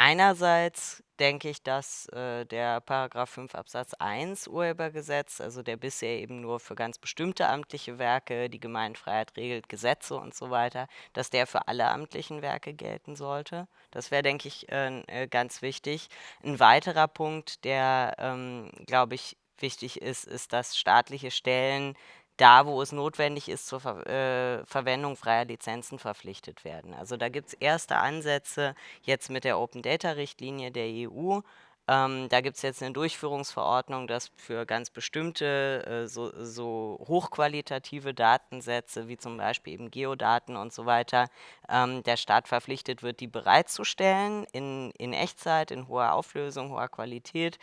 S2: Einerseits denke ich, dass äh, der Paragraph 5 Absatz 1 Urhebergesetz, also der bisher eben nur für ganz bestimmte amtliche Werke die Gemeinfreiheit regelt, Gesetze und so weiter, dass der für alle amtlichen Werke gelten sollte. Das wäre, denke ich, äh, äh ganz wichtig. Ein weiterer Punkt, der, ähm, glaube ich, wichtig ist, ist, dass staatliche Stellen da, wo es notwendig ist, zur Ver äh, Verwendung freier Lizenzen verpflichtet werden. Also da gibt es erste Ansätze jetzt mit der Open Data Richtlinie der EU. Ähm, da gibt es jetzt eine Durchführungsverordnung, dass für ganz bestimmte äh, so, so, hochqualitative Datensätze, wie zum Beispiel eben Geodaten und so weiter, ähm, der Staat verpflichtet wird, die bereitzustellen in, in Echtzeit, in hoher Auflösung, hoher Qualität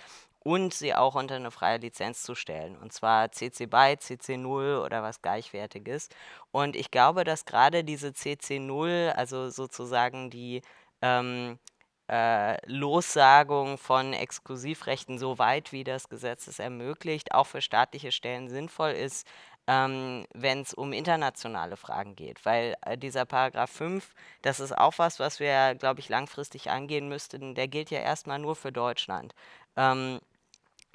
S2: und sie auch unter eine freie Lizenz zu stellen. Und zwar CC BY, CC 0 oder was Gleichwertiges. Und ich glaube, dass gerade diese CC 0, also sozusagen die ähm, äh, Lossagung von Exklusivrechten so weit, wie das Gesetz es ermöglicht, auch für staatliche Stellen sinnvoll ist, ähm, wenn es um internationale Fragen geht. Weil äh, dieser Paragraph 5, das ist auch was, was wir, glaube ich, langfristig angehen müssten. Der gilt ja erstmal nur für Deutschland. Ähm,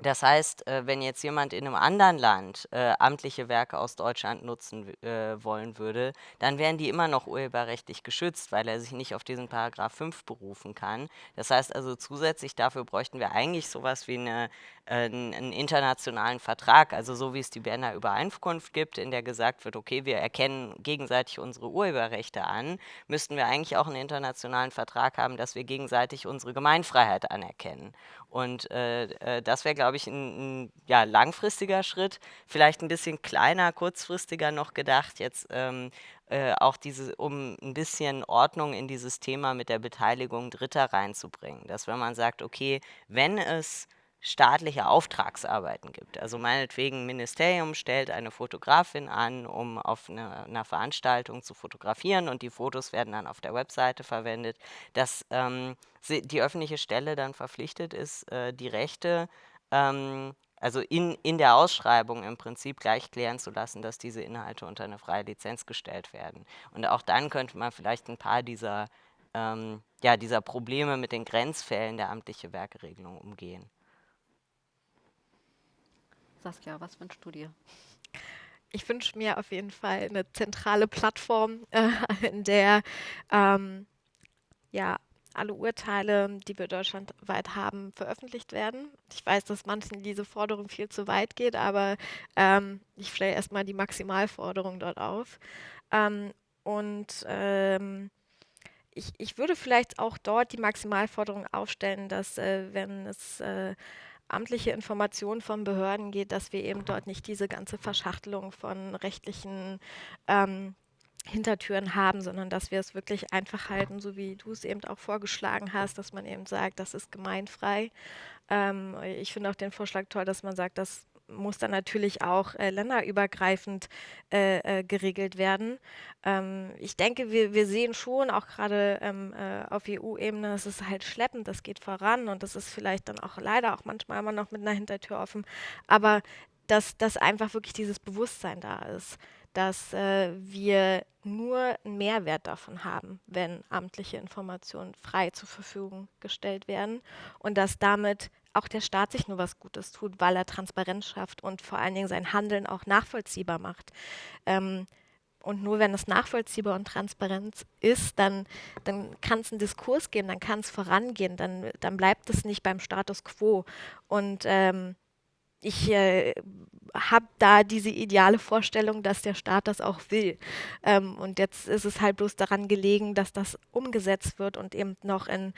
S2: das heißt, äh, wenn jetzt jemand in einem anderen Land äh, amtliche Werke aus Deutschland nutzen äh, wollen würde, dann wären die immer noch urheberrechtlich geschützt, weil er sich nicht auf diesen Paragraph 5 berufen kann. Das heißt also, zusätzlich dafür bräuchten wir eigentlich sowas wie eine, einen internationalen Vertrag, also so wie es die Berner Übereinkunft gibt, in der gesagt wird, okay, wir erkennen gegenseitig unsere Urheberrechte an, müssten wir eigentlich auch einen internationalen Vertrag haben, dass wir gegenseitig unsere Gemeinfreiheit anerkennen. Und äh, äh, das wäre, glaube ich, ein, ein, ja, langfristiger Schritt, vielleicht ein bisschen kleiner, kurzfristiger noch gedacht, jetzt ähm, äh, auch diese, um ein bisschen Ordnung in dieses Thema mit der Beteiligung Dritter reinzubringen. Dass wenn man sagt, okay, wenn es staatliche Auftragsarbeiten gibt. Also meinetwegen, ein Ministerium stellt eine Fotografin an, um auf eine, einer Veranstaltung zu fotografieren und die Fotos werden dann auf der Webseite verwendet, dass ähm, die öffentliche Stelle dann verpflichtet ist, äh, die Rechte ähm, also in, in der Ausschreibung im Prinzip gleich klären zu lassen, dass diese Inhalte unter eine freie Lizenz gestellt werden. Und auch dann könnte man vielleicht ein paar dieser, ähm, ja, dieser Probleme mit den Grenzfällen der amtliche Werkeregelung umgehen.
S1: Saskia, was wünschst du dir?
S4: Ich wünsche mir auf jeden Fall eine zentrale Plattform, (laughs) äh, in der ähm, ja, alle Urteile, die wir deutschlandweit haben, veröffentlicht werden. Ich weiß, dass manchen diese Forderung viel zu weit geht, aber ähm, ich stelle erstmal die Maximalforderung dort auf. Ähm, und ähm, ich, ich würde vielleicht auch dort die Maximalforderung aufstellen, dass äh, wenn es äh, amtliche Informationen von Behörden geht, dass wir eben dort nicht diese ganze Verschachtelung von rechtlichen ähm, Hintertüren haben, sondern dass wir es wirklich einfach halten, so wie du es eben auch vorgeschlagen hast, dass man eben sagt, das ist gemeinfrei. Ähm, ich finde auch den Vorschlag toll, dass man sagt, das muss dann natürlich auch äh, länderübergreifend äh, äh, geregelt werden. Ähm, ich denke, wir, wir sehen schon, auch gerade ähm, äh, auf EU-Ebene, es ist halt schleppend, das geht voran und das ist vielleicht dann auch leider auch manchmal immer noch mit einer Hintertür offen, aber dass, dass einfach wirklich dieses Bewusstsein da ist, dass äh, wir nur einen Mehrwert davon haben, wenn amtliche Informationen frei zur Verfügung gestellt werden und dass damit auch der Staat sich nur was Gutes tut, weil er Transparenz schafft und vor allen Dingen sein Handeln auch nachvollziehbar macht. Ähm, und nur wenn es nachvollziehbar und transparent ist, dann, dann kann es einen Diskurs geben, dann kann es vorangehen, dann, dann bleibt es nicht beim Status quo. Und ähm, ich äh, habe da diese ideale Vorstellung, dass der Staat das auch will. Ähm, und jetzt ist es halt bloß daran gelegen, dass das umgesetzt wird und eben noch in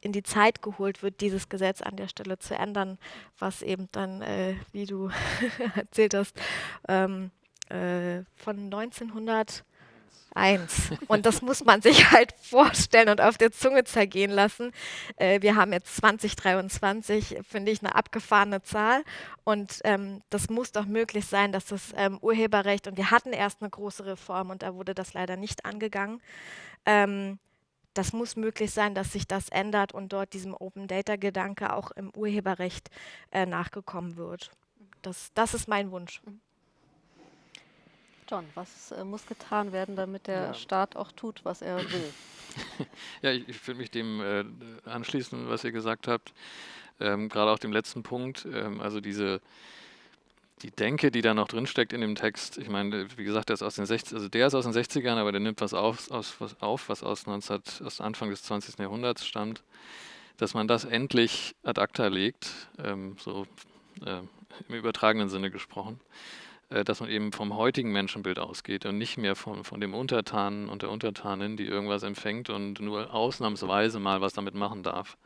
S4: in die Zeit geholt wird, dieses Gesetz an der Stelle zu ändern, was eben dann, äh, wie du (laughs) erzählt hast, ähm, äh, von 1901. Und das muss man sich halt vorstellen und auf der Zunge zergehen lassen. Äh, wir haben jetzt 2023, finde ich, eine abgefahrene Zahl. Und ähm, das muss doch möglich sein, dass das ähm, Urheberrecht, und wir hatten erst eine große Reform und da wurde das leider nicht angegangen, ähm, das muss möglich sein, dass sich das ändert und dort diesem Open Data Gedanke auch im Urheberrecht äh, nachgekommen wird. Das, das ist mein Wunsch. Mhm.
S1: John, was äh, muss getan werden, damit der ja. Staat auch tut, was er will? (laughs)
S3: ja, ich, ich will mich dem äh, anschließen, was ihr gesagt habt. Ähm, Gerade auch dem letzten Punkt, ähm, also diese die Denke, die da noch drinsteckt in dem Text, ich meine, wie gesagt, der ist aus den 60, also der ist aus den 60ern, aber der nimmt was auf, aus, was, auf, was aus, 19, aus Anfang des 20. Jahrhunderts stammt, dass man das endlich ad acta legt, ähm, so äh, im übertragenen Sinne gesprochen, dass man eben vom heutigen Menschenbild ausgeht und nicht mehr von, von dem Untertanen und der Untertanin, die irgendwas empfängt und nur ausnahmsweise mal was damit machen darf,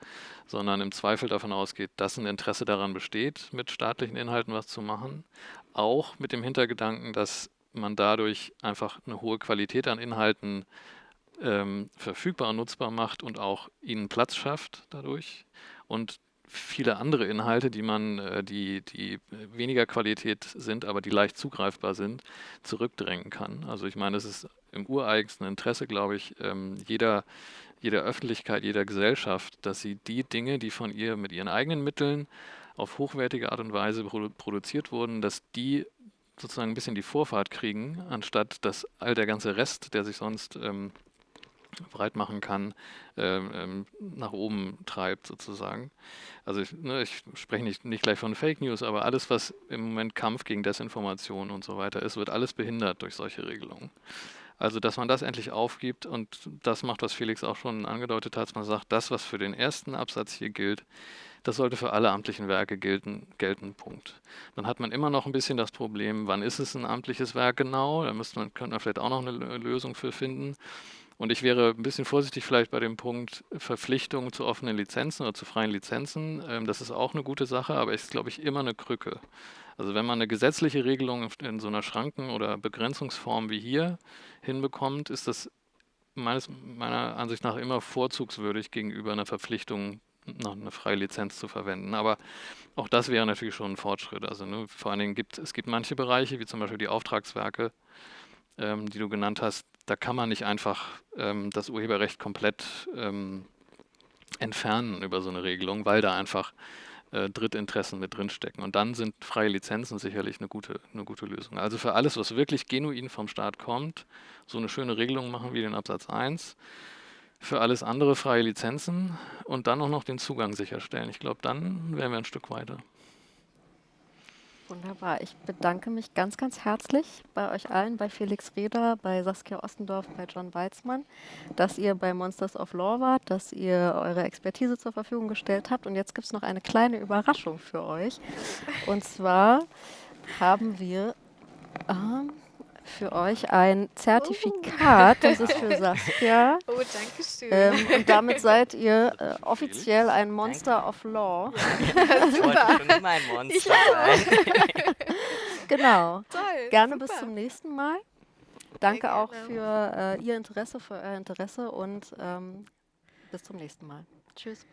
S3: sondern im Zweifel davon ausgeht, dass ein Interesse daran besteht, mit staatlichen Inhalten was zu machen, auch mit dem Hintergedanken, dass man dadurch einfach eine hohe Qualität an Inhalten ähm, verfügbar und nutzbar macht und auch ihnen Platz schafft dadurch. Und viele andere Inhalte, die man, äh, die, die weniger Qualität sind, aber die leicht zugreifbar sind, zurückdrängen kann. Also ich meine, es ist im ureigensten Interesse, glaube ich, ähm, jeder, jeder Öffentlichkeit, jeder Gesellschaft, dass sie die Dinge, die von ihr mit ihren eigenen Mitteln auf hochwertige Art und Weise produziert wurden, dass die sozusagen ein bisschen die Vorfahrt kriegen, anstatt dass all der ganze Rest, der sich sonst ähm, breit machen kann, ähm, ähm, nach oben treibt sozusagen. Also ich, ne, ich spreche nicht, nicht gleich von Fake News, aber alles, was im Moment Kampf gegen Desinformation und so weiter ist, wird alles behindert durch solche Regelungen. Also, dass man das endlich aufgibt und das macht, was Felix auch schon angedeutet hat, man sagt, das, was für den ersten Absatz hier gilt, das sollte für alle amtlichen Werke gelten, gelten, Punkt. Dann hat man immer noch ein bisschen das Problem, wann ist es ein amtliches Werk genau? Da müsste man, könnte man vielleicht auch noch eine Lösung für finden. Und ich wäre ein bisschen vorsichtig vielleicht bei dem Punkt Verpflichtung zu offenen Lizenzen oder zu freien Lizenzen. Ähm, das ist auch eine gute Sache, aber ist, glaube ich, immer eine Krücke. Also wenn man eine gesetzliche Regelung in so einer Schranken- oder Begrenzungsform wie hier hinbekommt, ist das meines, meiner Ansicht nach immer vorzugswürdig gegenüber einer Verpflichtung, noch eine freie Lizenz zu verwenden. Aber auch das wäre natürlich schon ein Fortschritt. Also ne, vor allen Dingen gibt es gibt manche Bereiche, wie zum Beispiel die Auftragswerke, ähm, die du genannt hast, da kann man nicht einfach ähm, das Urheberrecht komplett ähm, entfernen über so eine Regelung, weil da einfach äh, Drittinteressen mit drinstecken. Und dann sind freie Lizenzen sicherlich eine gute, eine gute Lösung. Also für alles, was wirklich genuin vom Staat kommt, so eine schöne Regelung machen wie den Absatz 1. Für alles andere freie Lizenzen und dann auch noch den Zugang sicherstellen. Ich glaube, dann wären wir ein Stück weiter.
S1: Wunderbar. Ich bedanke mich ganz, ganz herzlich bei euch allen, bei Felix Reder, bei Saskia Ostendorf, bei John Weizmann, dass ihr bei Monsters of Law wart, dass ihr eure Expertise zur Verfügung gestellt habt. Und jetzt gibt es noch eine kleine Überraschung für euch. Und zwar haben wir ähm, für euch ein Zertifikat. Das ist für Saskia.
S4: Oh, danke schön.
S1: Ähm, und damit seid ihr äh, offiziell ein Monster of Law. (laughs)
S2: Ich wollte schon immer ein Monster sein. (laughs)
S1: Genau.
S4: Toll.
S1: Gerne
S4: super.
S1: bis zum nächsten Mal. Danke auch
S4: gerne.
S1: für äh, Ihr Interesse, für euer Interesse und ähm, bis zum nächsten Mal. Tschüss.